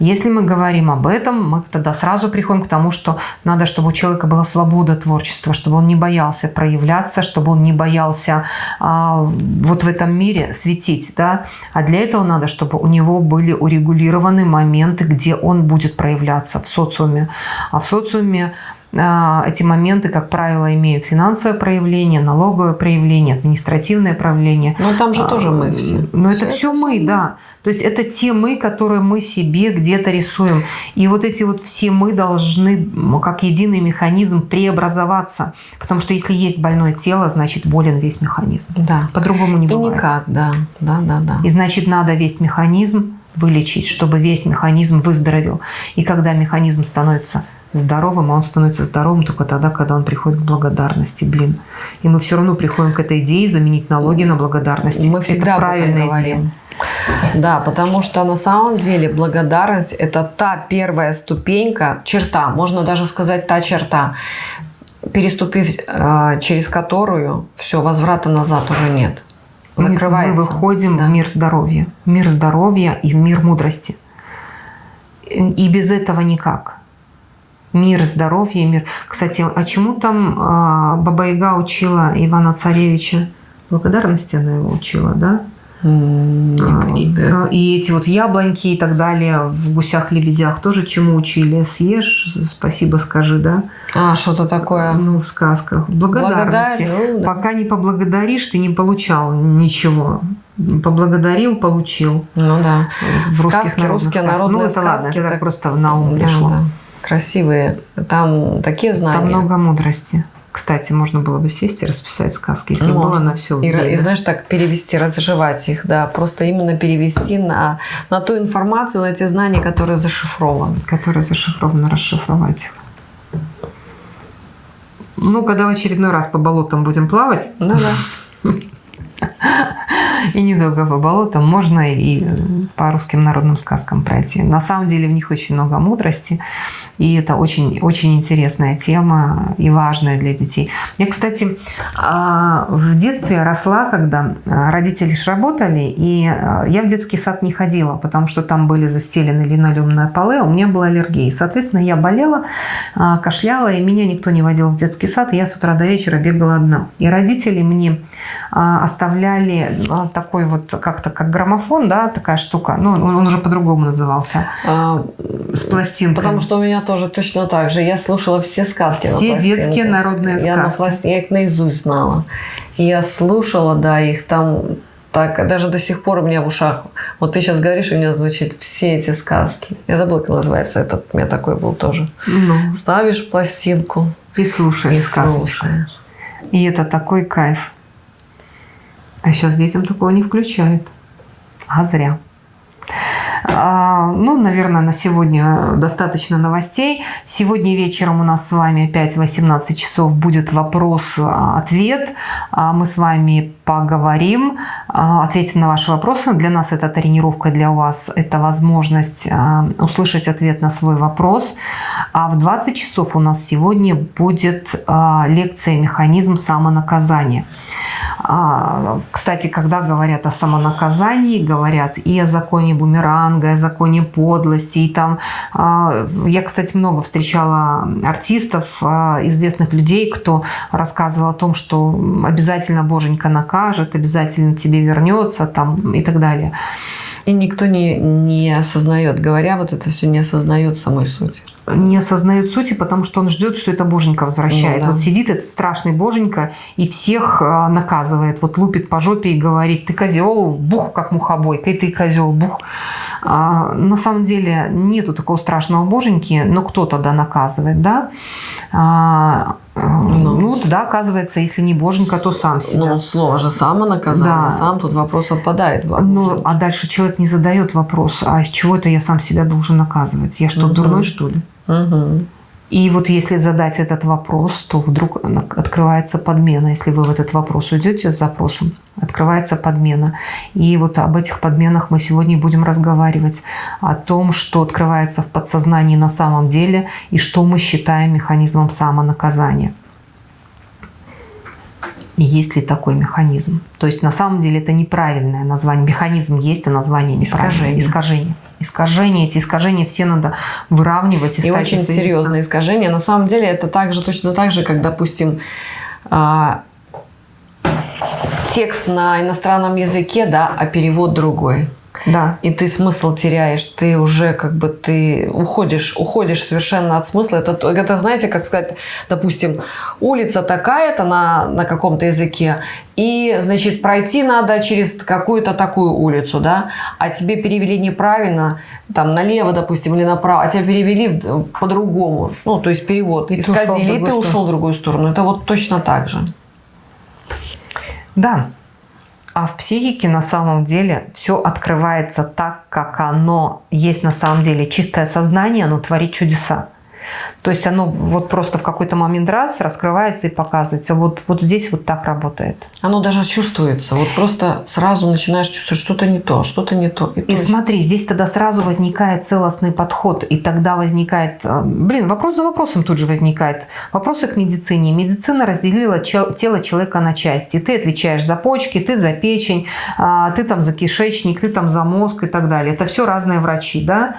A: Если мы говорим об этом, мы тогда сразу приходим к тому, что надо, чтобы у человека была свобода творчества, чтобы он не боялся проявляться, чтобы он не боялся а, вот в этом мире светить запретить, да, а для этого надо, чтобы у него были урегулированы моменты, где он будет проявляться в социуме. А в социуме а, эти моменты, как правило, имеют финансовое проявление, налоговое проявление, административное проявление.
B: Но там же а, тоже мы все.
A: Но все это все мы, мы, да. То есть это те мы, которые мы себе где-то рисуем. И вот эти вот все мы должны, как единый механизм, преобразоваться. Потому что если есть больное тело, значит болен весь механизм.
B: Да.
A: По-другому не бывает.
B: И никак, да. Да, да, да.
A: И значит надо весь механизм вылечить, чтобы весь механизм выздоровел. И когда механизм становится здоровым, а он становится здоровым только тогда, когда он приходит к благодарности, блин. И мы все равно приходим к этой идее заменить налоги на благодарность.
B: Мы всегда это правильная идея. Да, потому что на самом деле благодарность – это та первая ступенька, черта, можно даже сказать та черта, переступив э, через которую все, возврата назад уже нет.
A: Закрывается. Мы выходим да. в мир здоровья. Мир здоровья и в мир мудрости. И без этого никак мир, здоровье, мир. Кстати, а чему там а, Баба Яга учила Ивана Царевича? Благодарности она его учила, да? Mm, и, и эти вот яблоньки и так далее в гусях-лебедях тоже чему учили? Съешь, спасибо скажи, да?
B: А, что-то такое.
A: Ну, в сказках. Благодарности. Благодарю, ну, да. Пока не поблагодаришь, ты не получал ничего. Поблагодарил, получил.
B: Ну да.
A: В русских сказки, русские народные Ну, это сказки, ладно, это так просто на ум пришло. Да, да
B: красивые. Там такие знания.
A: Там много мудрости. Кстати, можно было бы сесть и расписать сказки, если можно. было на все.
B: И, и знаешь, так перевести, разжевать их, да, просто именно перевести на, на ту информацию, на те знания, которые зашифрованы.
A: Которые зашифрованы, расшифровать. Ну, когда в очередной раз по болотам будем плавать.
B: Ну да. [laughs]
A: и недолго по болотам, можно и по русским народным сказкам пройти. На самом деле в них очень много мудрости, и это очень, очень интересная тема и важная для детей. Я, кстати, а, в детстве росла, когда родители ж работали, и а, я в детский сад не ходила, потому что там были застелены линолеумные полы, а у меня была аллергия. Соответственно, я болела, кашляла, и меня никто не водил в детский сад, и я с утра до вечера бегала одна. И родители мне оставляли такой вот как-то как граммофон, да, такая штука. Ну, он уже по-другому назывался. А,
B: с пластинкой. Потому что у меня тоже точно так же. Я слушала все сказки.
A: Все детские народные
B: я
A: сказки.
B: На пласт... Я их наизусть знала. И я слушала, да, их там так, даже до сих пор у меня в ушах, вот ты сейчас говоришь, у меня звучит все эти сказки. Я забыла, как называется этот, у меня такой был тоже. Ну. Ставишь пластинку.
A: И слушаешь и сказочку. Слушаешь. И это такой кайф. А сейчас детям такого не включают. А зря. А, ну, наверное, на сегодня достаточно новостей. Сегодня вечером у нас с вами опять в 18 часов будет вопрос-ответ. А, мы с вами поговорим, а, ответим на ваши вопросы. Для нас это тренировка, для вас это возможность услышать ответ на свой вопрос. А в 20 часов у нас сегодня будет лекция «Механизм самонаказания». Кстати, когда говорят о самонаказании, говорят и о законе бумеранга, и о законе подлости. И там, а, я, кстати, много встречала артистов, а, известных людей, кто рассказывал о том, что обязательно боженька накажет, обязательно тебе вернется там, и так далее.
B: И никто не, не осознает, говоря вот это все, не осознает самой сути.
A: Не осознает сути, потому что он ждет, что это боженька возвращает. Ну, да. Вот сидит этот страшный боженька и всех а, наказывает. Вот лупит по жопе и говорит, ты козел, бух, как мухобойка, и ты козел, бух. А, на самом деле нету такого страшного боженьки, но кто тогда наказывает, да? А, ну, ну, тогда оказывается, если не боженька, то сам себя.
B: Ну, слово же самонаказание, да. сам тут вопрос отпадает.
A: Ну, а дальше человек не задает вопрос, а с чего это я сам себя должен наказывать? Я что, угу. дурной, что ли? Угу. И вот если задать этот вопрос, то вдруг открывается подмена. Если вы в этот вопрос уйдете с запросом, открывается подмена. И вот об этих подменах мы сегодня будем разговаривать. О том, что открывается в подсознании на самом деле и что мы считаем механизмом самонаказания есть ли такой механизм. То есть на самом деле это неправильное название. Механизм есть, а название неправильное.
B: Искажение. Искажение.
A: Искажения, эти искажения все надо выравнивать.
B: И, и очень серьезные искажения. На самом деле это также, точно так же, как, допустим, а, текст на иностранном языке, да, а перевод другой.
A: Да.
B: И ты смысл теряешь, ты уже как бы ты уходишь, уходишь совершенно от смысла. Это, это знаете, как сказать, допустим, улица такая-то на, на каком-то языке, и, значит, пройти надо через какую-то такую улицу, да, а тебе перевели неправильно, там, налево, допустим, или направо, а тебя перевели по-другому, ну, то есть перевод, и исказили, и ты ушел в другую сторону. Это вот точно так же.
A: Да, а в психике на самом деле все открывается так, как оно есть на самом деле. Чистое сознание, оно творит чудеса. То есть оно вот просто в какой-то момент раз раскрывается и показывается. Вот, вот здесь вот так работает.
B: Оно даже чувствуется. Вот просто сразу начинаешь чувствовать что-то не то, что-то не то.
A: И, и смотри, здесь тогда сразу возникает целостный подход. И тогда возникает... Э, блин, вопрос за вопросом тут же возникает. Вопросы к медицине. Медицина разделила тело человека на части. Ты отвечаешь за почки, ты за печень, а, ты там за кишечник, ты там за мозг и так далее. Это все разные врачи, да?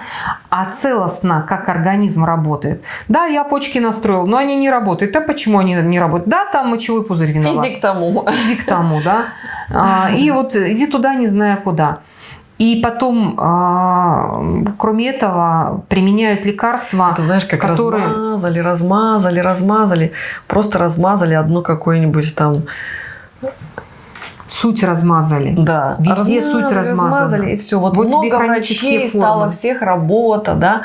A: А целостно, как организм работает. Да, я почки настроил, но они не работают. А почему они не работают? Да, там мочевой пузырь виноват.
B: Иди к тому.
A: Иди к тому, да. А, и вот иди туда, не зная куда. И потом, а, кроме этого, применяют лекарства,
B: Ты знаешь, как которые... размазали, размазали, размазали. Просто размазали одну какую-нибудь там
A: суть размазали.
B: Да.
A: Везде размазали, суть размазана. Размазали,
B: и все. Вот, вот много врачей формы. стало, всех работа, да.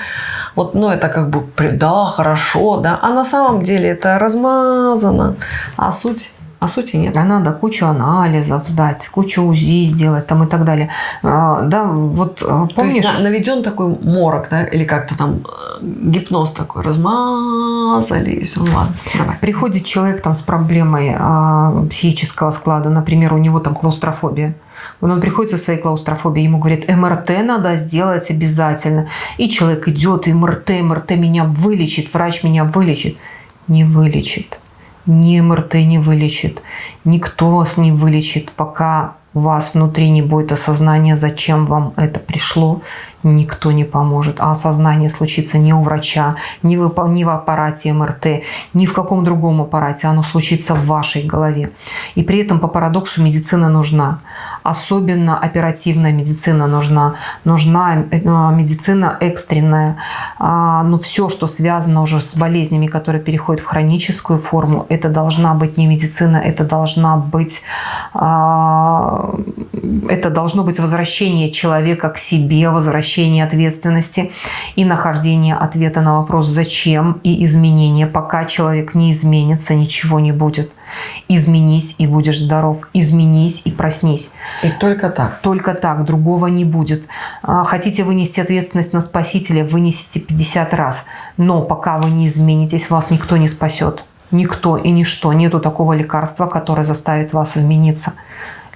B: Вот, ну, это как бы, да, хорошо, да. А на самом деле это размазано. А суть а сути нет.
A: А надо кучу анализов сдать, кучу УЗИ сделать там и так далее. А, да, вот помнишь? То есть
B: наведен такой морок, да, или как-то там э, гипноз такой, размазали, и все, ну ладно,
A: давай. Приходит человек там с проблемой а, психического склада, например, у него там клаустрофобия. Он приходит со своей клаустрофобией, ему говорит, МРТ надо сделать обязательно. И человек идет, МРТ, МРТ меня вылечит, врач меня вылечит. Не вылечит ни МРТ не вылечит, никто вас не вылечит, пока у вас внутри не будет осознания, зачем вам это пришло, никто не поможет. А осознание случится не у врача, не в, не в аппарате МРТ, ни в каком другом аппарате. Оно случится в вашей голове. И при этом по парадоксу медицина нужна. Особенно оперативная медицина нужна. Нужна э, медицина экстренная. А, Но ну, все, что связано уже с болезнями, которые переходят в хроническую форму, это должна быть не медицина, это должна быть а, это должно быть возвращение человека к себе, возвращение ответственности и нахождение ответа на вопрос «зачем?» и изменения. Пока человек не изменится, ничего не будет. Изменись и будешь здоров. Изменись и проснись.
B: И только так.
A: Только так. Другого не будет. А, хотите вынести ответственность на спасителя, вынесите 50 раз. Но пока вы не изменитесь, вас никто не спасет. Никто и ничто. Нету такого лекарства, которое заставит вас измениться.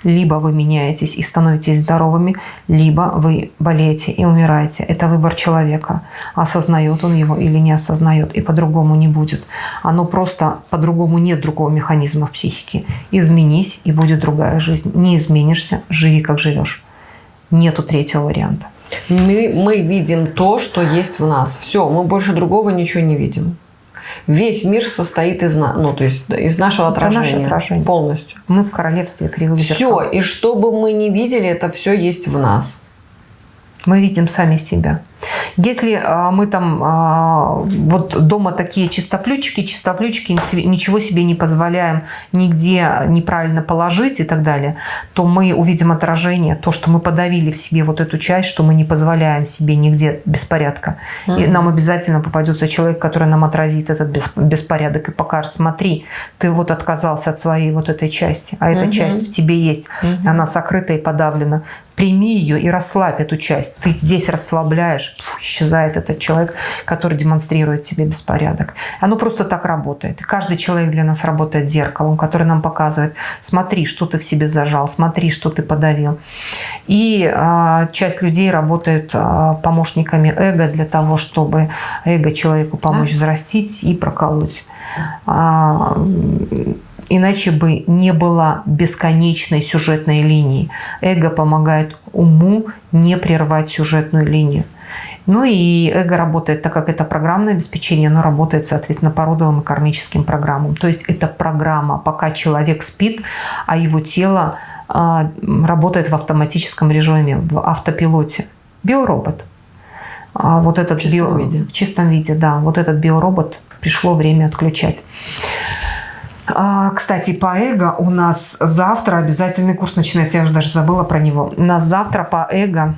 A: Либо вы меняетесь и становитесь здоровыми, либо вы болеете и умираете. Это выбор человека. Осознает он его или не осознает. И по-другому не будет. Оно просто по-другому нет другого механизма в психике. Изменись, и будет другая жизнь. Не изменишься, живи как живешь. Нету третьего варианта.
B: Мы, мы видим то, что есть в нас. Все, мы больше другого ничего не видим. Весь мир состоит из, ну, то есть из нашего отражения, наше отражение. полностью.
A: Мы в королевстве кривых
B: зеркал. Все, и что бы мы ни видели, это все есть в нас.
A: Мы видим сами себя. Если а, мы там а, вот дома такие чистоплючки, чистоплючки, ничего себе не позволяем нигде неправильно положить и так далее, то мы увидим отражение, то, что мы подавили в себе вот эту часть, что мы не позволяем себе нигде беспорядка. Mm-hmm. И нам обязательно попадется человек, который нам отразит этот беспорядок и покажет, смотри, ты вот отказался от своей вот этой части, а эта mm-hmm. часть в тебе есть, mm-hmm. она сокрыта и подавлена прими ее и расслабь эту часть. Ты здесь расслабляешь, фу, исчезает этот человек, который демонстрирует тебе беспорядок. Оно просто так работает. Каждый человек для нас работает зеркалом, который нам показывает, смотри, что ты в себе зажал, смотри, что ты подавил. И э, часть людей работает э, помощниками эго для того, чтобы эго человеку помочь да. взрастить и проколоть. А, Иначе бы не было бесконечной сюжетной линии. Эго помогает уму не прервать сюжетную линию. Ну и эго работает, так как это программное обеспечение, оно работает, соответственно, по родовым и кармическим программам. То есть это программа, пока человек спит, а его тело а, работает в автоматическом режиме, в автопилоте. Биоробот. А вот этот
B: в чистом
A: био...
B: виде.
A: В чистом виде, да. Вот этот биоробот пришло время отключать. А, кстати, по эго у нас завтра обязательный курс начинается. Я уже даже забыла про него. У нас завтра по эго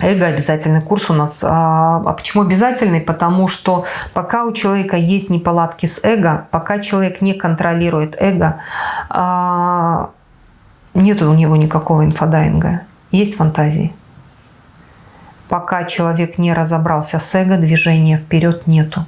A: Эго обязательный курс у нас. А, а почему обязательный? Потому что пока у человека есть неполадки с эго, пока человек не контролирует эго, а, нет у него никакого инфодайинга. Есть фантазии. Пока человек не разобрался с эго, движения вперед нету.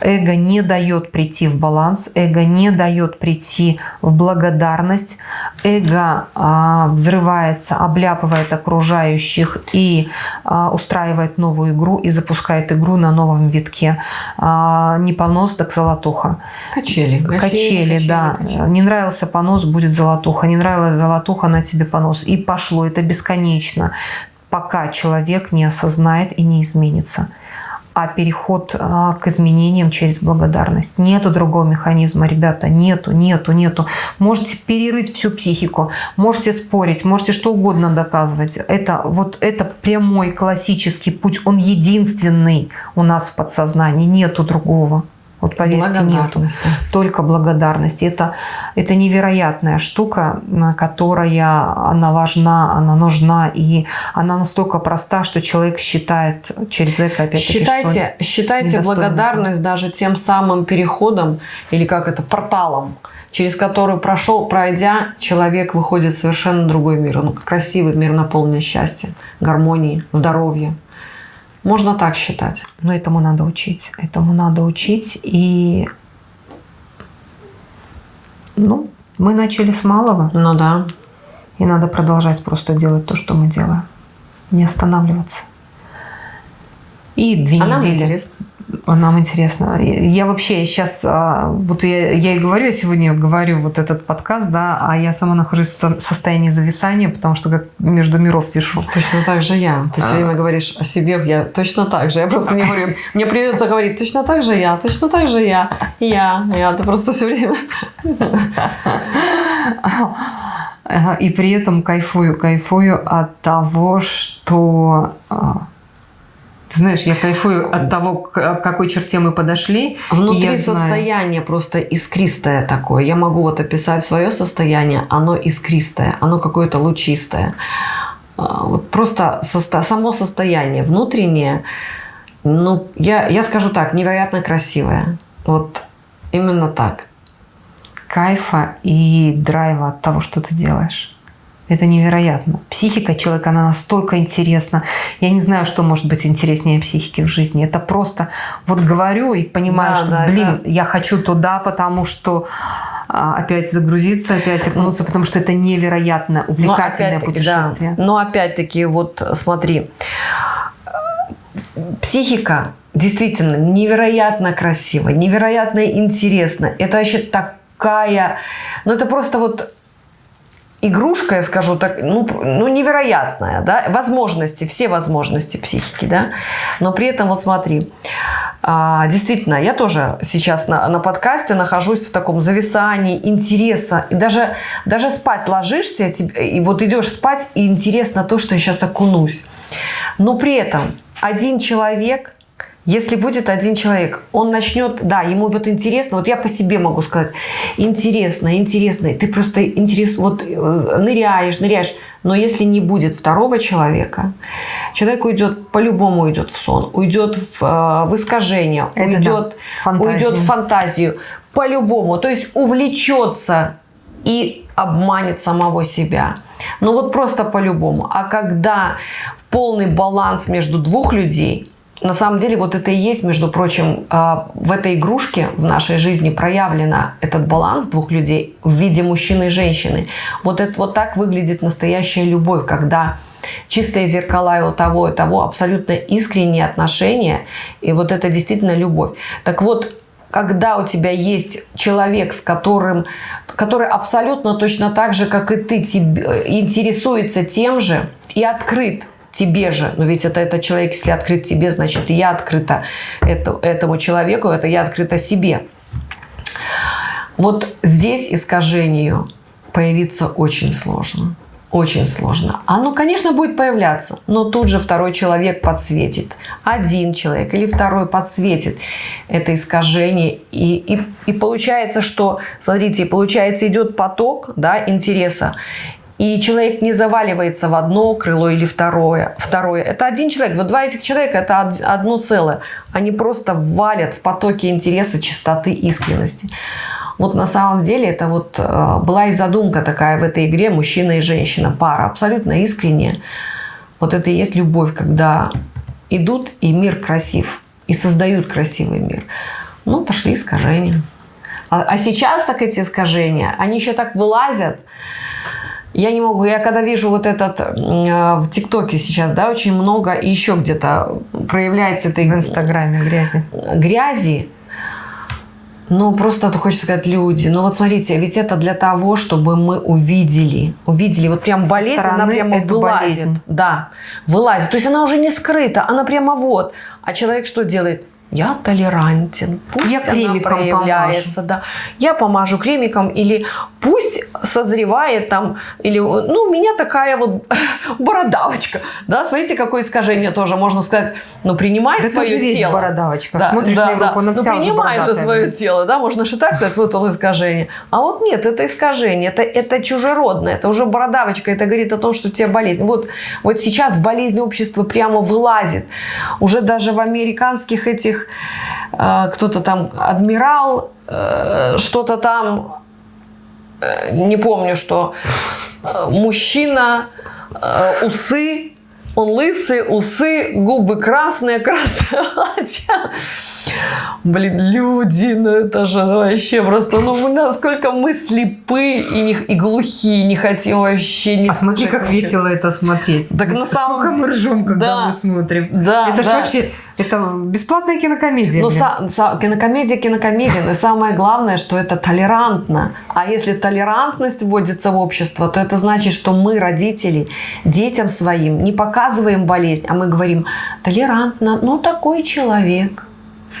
A: Эго не дает прийти в баланс, эго не дает прийти в благодарность, эго а, взрывается, обляпывает окружающих и а, устраивает новую игру и запускает игру на новом витке. А, не понос, так золотуха.
B: Качели.
A: Качели, качели да. Качели. Не нравился понос, будет золотуха. Не нравилась золотуха, на тебе понос. И пошло. Это бесконечно, пока человек не осознает и не изменится а переход а, к изменениям через благодарность. Нету другого механизма, ребята, нету, нету, нету. Можете перерыть всю психику, можете спорить, можете что угодно доказывать. Это вот это прямой классический путь, он единственный у нас в подсознании, нету другого. Вот поверьте, нету. Только благодарность. Это, это невероятная штука, которая она важна, она нужна, и она настолько проста, что человек считает через это опять
B: Считайте, считайте благодарность даже тем самым переходом, или как это, порталом, через который прошел, пройдя, человек выходит в совершенно другой мир. Ну, красивый мир, наполненный счастьем, гармонией, здоровьем. Можно так считать.
A: Но этому надо учить. Этому надо учить. И ну, мы начали с малого.
B: Ну да.
A: И надо продолжать просто делать то, что мы делаем. Не останавливаться. И две
B: а
A: недели.
B: Нам интересно.
A: Нам интересно. Я вообще сейчас, а, вот я, я и говорю, я сегодня говорю вот этот подкаст, да, а я сама нахожусь в состоянии зависания, потому что как между миров вешу.
B: Точно так же я. Ты все время говоришь о себе, я точно так же. Я просто не говорю, мне придется говорить точно так же я, точно так же я, я, я. Ты просто все время...
A: И при этом кайфую, кайфую от того, что а, ты знаешь, я кайфую от того, к какой черте мы подошли.
B: Внутри состояние просто искристое такое. Я могу вот описать свое состояние, оно искристое, оно какое-то лучистое. А, вот просто состо... само состояние внутреннее, ну, я, я скажу так, невероятно красивое. Вот именно так.
A: Кайфа и драйва от того, что ты делаешь. Это невероятно. Психика человека, она настолько интересна. Я не знаю, что может быть интереснее психики в жизни. Это просто вот говорю и понимаю, да, что, да, блин, да. я хочу туда, потому что а, опять загрузиться, опять окунуться, потому что это невероятно увлекательное но путешествие.
B: Да. Но опять-таки, вот смотри, психика действительно невероятно красивая, невероятно интересна. Это вообще такая... Ну, это просто вот игрушка, я скажу так, ну, ну невероятная, да, возможности, все возможности психики, да, но при этом вот смотри, а, действительно, я тоже сейчас на, на подкасте нахожусь в таком зависании интереса, и даже, даже спать ложишься, и вот идешь спать, и интересно то, что я сейчас окунусь, но при этом один человек – если будет один человек, он начнет, да, ему вот интересно, вот я по себе могу сказать, интересно, интересно, ты просто интерес, вот э, ныряешь, ныряешь, но если не будет второго человека, человек уйдет, по-любому уйдет в сон, уйдет в, э, в искажение, Это уйдет, да, уйдет в фантазию, по-любому, то есть увлечется и обманет самого себя. Ну вот просто по-любому. А когда полный баланс между двух людей – на самом деле вот это и есть, между прочим, а, в этой игрушке в нашей жизни проявлено этот баланс двух людей в виде мужчины и женщины. Вот это вот так выглядит настоящая любовь, когда чистые зеркала и у того, и того абсолютно искренние отношения, и вот это действительно любовь. Так вот, когда у тебя есть человек, с которым, который абсолютно точно так же, как и ты, тебе, интересуется тем же и открыт тебе же. Но ведь это этот человек, если открыт тебе, значит, я открыта это, этому человеку, это я открыта себе. Вот здесь искажению появиться очень сложно. Очень сложно. Оно, конечно, будет появляться, но тут же второй человек подсветит. Один человек или второй подсветит это искажение. И, и, и получается, что, смотрите, получается идет поток да, интереса. И человек не заваливается в одно крыло или второе. Второе. Это один человек. Вот два этих человека – это одно целое. Они просто валят в потоке интереса, чистоты, искренности. Вот на самом деле это вот э, была и задумка такая в этой игре мужчина и женщина, пара, абсолютно искренняя. Вот это и есть любовь, когда идут и мир красив, и создают красивый мир. Ну, пошли искажения. А, а сейчас так эти искажения, они еще так вылазят. Я не могу, я когда вижу вот этот э, в ТикТоке сейчас, да, очень много и еще где-то проявляется этой...
A: В Инстаграме грязи.
B: Грязи. Ну, просто хочется сказать, люди, ну вот смотрите, ведь это для того, чтобы мы увидели, увидели, вот прям болезнь, она прямо вылазит. Болезнь. Да, вылазит. То есть она уже не скрыта, она прямо вот. А человек что делает? Я толерантен, пусть я кремиком проявляется, помажу. да, я помажу кремиком или пусть созревает там, или, ну, у меня такая вот [laughs] бородавочка, да, смотрите, какое искажение тоже, можно сказать, ну, принимай да свое тело.
A: бородавочка,
B: да,
A: смотришь
B: да,
A: на Европу,
B: да.
A: ну,
B: принимай же свое тело, да, можно же так сказать, вот он искажение. А вот нет, это искажение, это, это чужеродное, это уже бородавочка, это говорит о том, что у тебя болезнь. Вот, вот сейчас болезнь общества прямо вылазит, уже даже в американских этих них э, кто-то там адмирал, э, что-то там, э, не помню, что мужчина, усы, он лысый, усы, губы красные, красное [laughs] платье. Блин, люди, ну это же вообще просто, ну насколько мы слепы и, не, и глухие, не хотим вообще не
A: А смотри, как ничего. весело это смотреть.
B: Так на самом деле.
A: мы ржем, когда да. мы смотрим.
B: Да,
A: это
B: да.
A: же вообще, это бесплатная кинокомедия.
B: Ну, са, са, кинокомедия, кинокомедия, но самое главное, что это толерантно. А если толерантность вводится в общество, то это значит, что мы, родители, детям своим не показываем болезнь, а мы говорим толерантно, ну такой человек.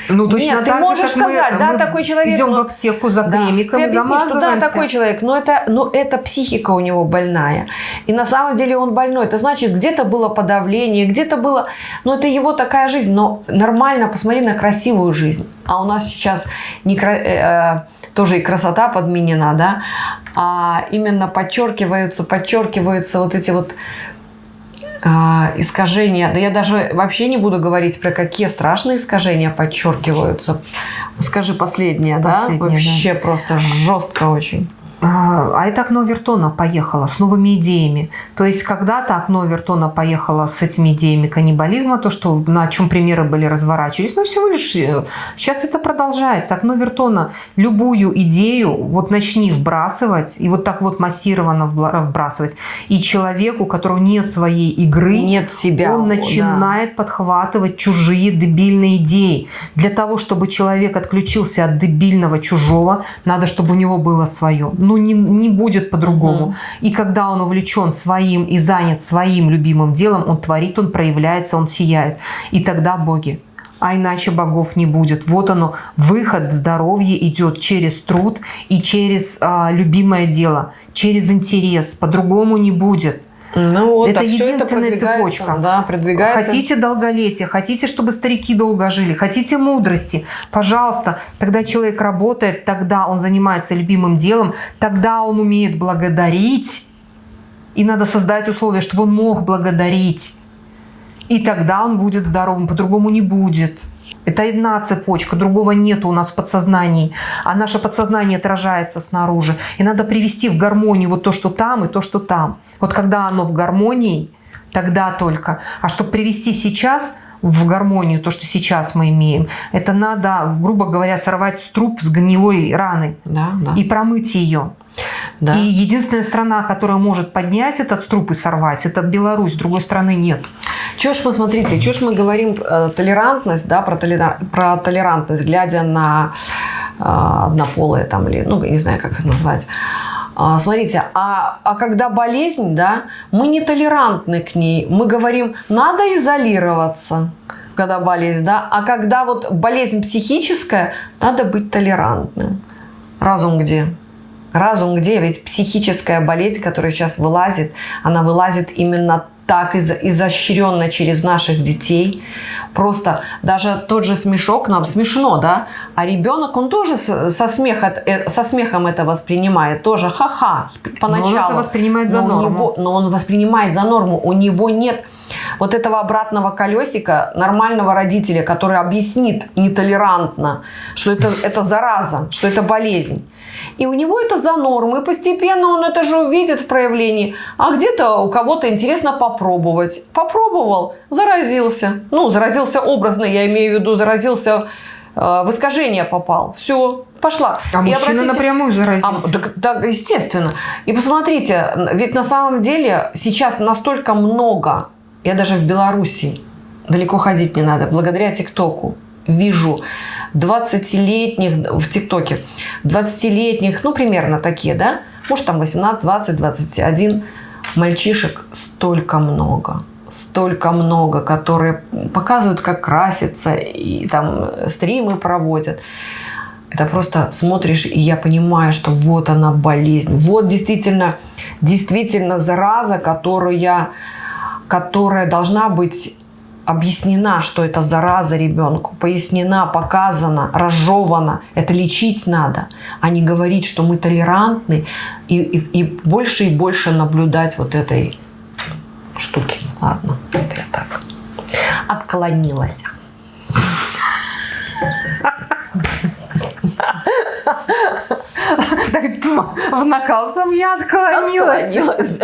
A: Ну, точно
B: Нет,
A: так
B: ты можешь
A: же,
B: сказать,
A: мы,
B: да,
A: мы
B: такой человек.
A: Идем
B: но...
A: в аптеку за
B: да,
A: кремиком,
B: ты объяснишь, что да, такой человек, но это, но это психика у него больная. И на самом деле он больной. Это значит, где-то было подавление, где-то было... Ну, это его такая жизнь. Но нормально, посмотри на красивую жизнь. А у нас сейчас не, э, э, тоже и красота подменена, да, а именно подчеркиваются, подчеркиваются вот эти вот искажения, да я даже вообще не буду говорить про какие страшные искажения подчеркиваются. Скажи последнее, последнее да? Вообще да. просто жестко очень.
A: А, а это окно Вертона поехало с новыми идеями. То есть когда-то окно Вертона поехало с этими идеями каннибализма, то, что на чем примеры были разворачивались, но всего лишь э, сейчас это продолжается. Окно Вертона любую идею вот начни вбрасывать и вот так вот массированно вбрасывать. И человеку, у которого нет своей игры,
B: нет себя,
A: он начинает да. подхватывать чужие дебильные идеи. Для того, чтобы человек отключился от дебильного чужого, надо, чтобы у него было свое ну, не, не будет по-другому. Угу. И когда он увлечен своим и занят своим любимым делом, он творит, он проявляется, он сияет. И тогда боги. А иначе богов не будет. Вот оно, выход в здоровье идет через труд и через а, любимое дело, через интерес. По-другому не будет.
B: Ну, вот,
A: это единственная это цепочка.
B: Да, продвигается.
A: Хотите долголетия, хотите, чтобы старики долго жили, хотите мудрости, пожалуйста. Тогда человек работает, тогда он занимается любимым делом, тогда он умеет благодарить. И надо создать условия, чтобы он мог благодарить. И тогда он будет здоровым, по-другому не будет. Это одна цепочка, другого нету у нас в подсознании. А наше подсознание отражается снаружи. И надо привести в гармонию вот то, что там, и то, что там. Вот когда оно в гармонии, тогда только. А чтобы привести сейчас в гармонию то, что сейчас мы имеем, это надо, грубо говоря, сорвать струп с гнилой раны
B: да, да.
A: и промыть ее. Да. И единственная страна, которая может поднять этот струп и сорвать, это Беларусь, другой страны нет.
B: Чего ж мы, смотрите, чего ж мы говорим э, толерантность, да, про, толера, про толерантность, глядя на э, однополые там, или, ну, не знаю, как их назвать, а, смотрите, а, а когда болезнь, да, мы не толерантны к ней. Мы говорим, надо изолироваться, когда болезнь, да. А когда вот болезнь психическая, надо быть толерантным. Разум где? Разум где? Ведь психическая болезнь, которая сейчас вылазит, она вылазит именно так из изощренно через наших детей. Просто даже тот же смешок нам смешно, да? А ребенок, он тоже со, смеха, э, со смехом это воспринимает. Тоже ха-ха поначалу. Но он это
A: воспринимает за
B: но
A: норму.
B: Него, но он воспринимает за норму. У него нет вот этого обратного колесика нормального родителя, который объяснит нетолерантно, что это, это зараза, что это болезнь. И у него это за норму. И постепенно он это же увидит в проявлении. А где-то у кого-то интересно попробовать. Попробовал, заразился. Ну, заразился образно, я имею в виду, заразился э, в искажение попал. Все, пошла.
A: А и мужчина обратите... напрямую заразился.
B: А, так, так, естественно. И посмотрите, ведь на самом деле сейчас настолько много, я даже в Беларуси, далеко ходить не надо, благодаря ТикТоку вижу 20-летних в ТикТоке, 20-летних, ну, примерно такие, да, может, там 18, 20, 21 мальчишек столько много столько много, которые показывают, как краситься, и там стримы проводят. Это просто смотришь, и я понимаю, что вот она болезнь. Вот действительно, действительно зараза, которая, которая должна быть объяснена, что это зараза ребенку, пояснена, показана, разжевана. Это лечить надо, а не говорить, что мы толерантны и, и, и больше и больше наблюдать вот этой штуки. Ладно, это я так отклонилась.
A: В накал там я отклонилась.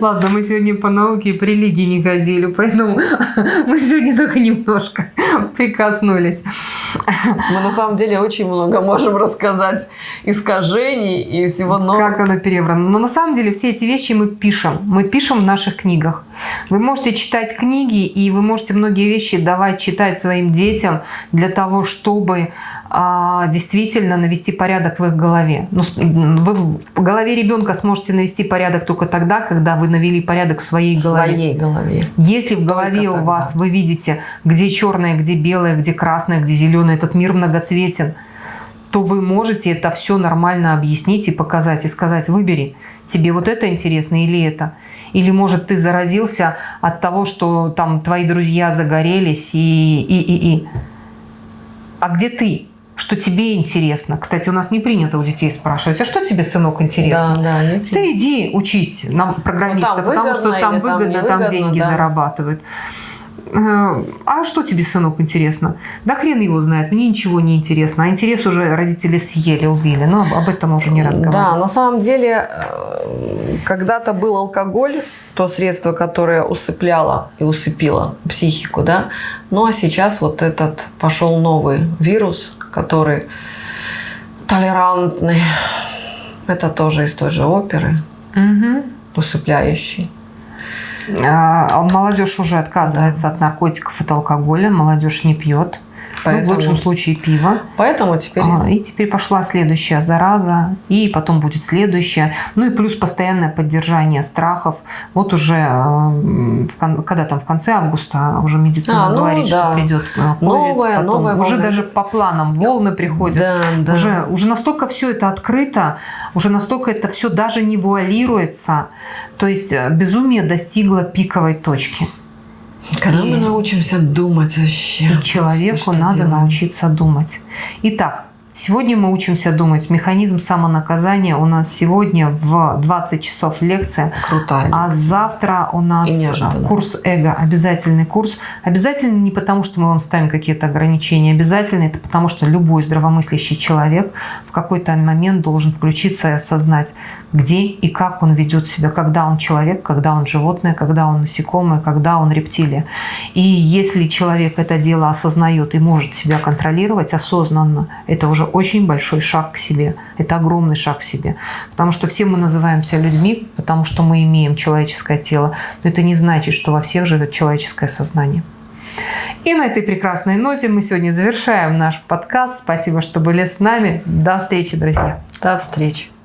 A: Ладно, мы сегодня по науке и по религии не ходили, поэтому мы сегодня только немножко прикоснулись.
B: Мы на самом деле очень много можем рассказать искажений и всего нового.
A: Как оно перебрано. Но на самом деле все эти вещи мы пишем. Мы пишем в наших книгах. Вы можете читать книги, и вы можете многие вещи давать читать своим детям для того, чтобы действительно навести порядок в их голове. Ну, вы в голове ребенка сможете навести порядок только тогда, когда вы навели порядок в своей голове.
B: В своей голове.
A: Если в голове только у тогда. вас вы видите, где черное, где белое, где красное, где зеленое, этот мир многоцветен, то вы можете это все нормально объяснить и показать, и сказать, выбери, тебе вот это интересно или это. Или, может, ты заразился от того, что там твои друзья загорелись и, и, и, и. А где ты? Что тебе интересно. Кстати, у нас не принято у детей спрашивать, а что тебе, сынок, интересно?
B: Да, да, не
A: Ты иди учись на программиста, ну, потому что там выгодно, там, там деньги да. зарабатывают. Э, а что тебе, сынок, интересно? Да хрен его знает, мне ничего не интересно. А интерес уже родители съели, убили. Но об этом уже не разговариваем.
B: Да, на самом деле, э, когда-то был алкоголь, то средство, которое усыпляло и усыпило психику, да. Ну а сейчас вот этот пошел новый вирус, который толерантный. Это тоже из той же оперы, угу. усыпляющий.
A: А, молодежь уже отказывается от наркотиков, от алкоголя. Молодежь не пьет. [laughs] Поэтому, ну, в лучшем случае пиво.
B: Поэтому теперь...
A: А, и теперь пошла следующая зараза, и потом будет следующая. Ну и плюс постоянное поддержание страхов. Вот уже, э, когда там в конце августа уже медицина а, ну, говорит, да. что придет COVID,
B: новая, потом новая
A: Уже волна. даже по планам волны приходят. Да, да. Уже, уже настолько все это открыто, уже настолько это все даже не вуалируется. То есть э, безумие достигло пиковой точки.
B: Когда и, мы научимся думать вообще?
A: И человеку надо делаем? научиться думать. Итак, Сегодня мы учимся думать. Механизм самонаказания у нас сегодня в 20 часов лекция.
B: Крутая.
A: А завтра у нас курс эго, обязательный курс. Обязательно не потому, что мы вам ставим какие-то ограничения. Обязательно это потому, что любой здравомыслящий человек в какой-то момент должен включиться и осознать, где и как он ведет себя, когда он человек, когда он животное, когда он насекомое, когда он рептилия. И если человек это дело осознает и может себя контролировать осознанно, это уже очень большой шаг к себе. Это огромный шаг к себе. Потому что все мы называемся людьми, потому что мы имеем человеческое тело. Но это не значит, что во всех живет человеческое сознание. И на этой прекрасной ноте мы сегодня завершаем наш подкаст. Спасибо, что были с нами. До встречи, друзья.
B: До встречи.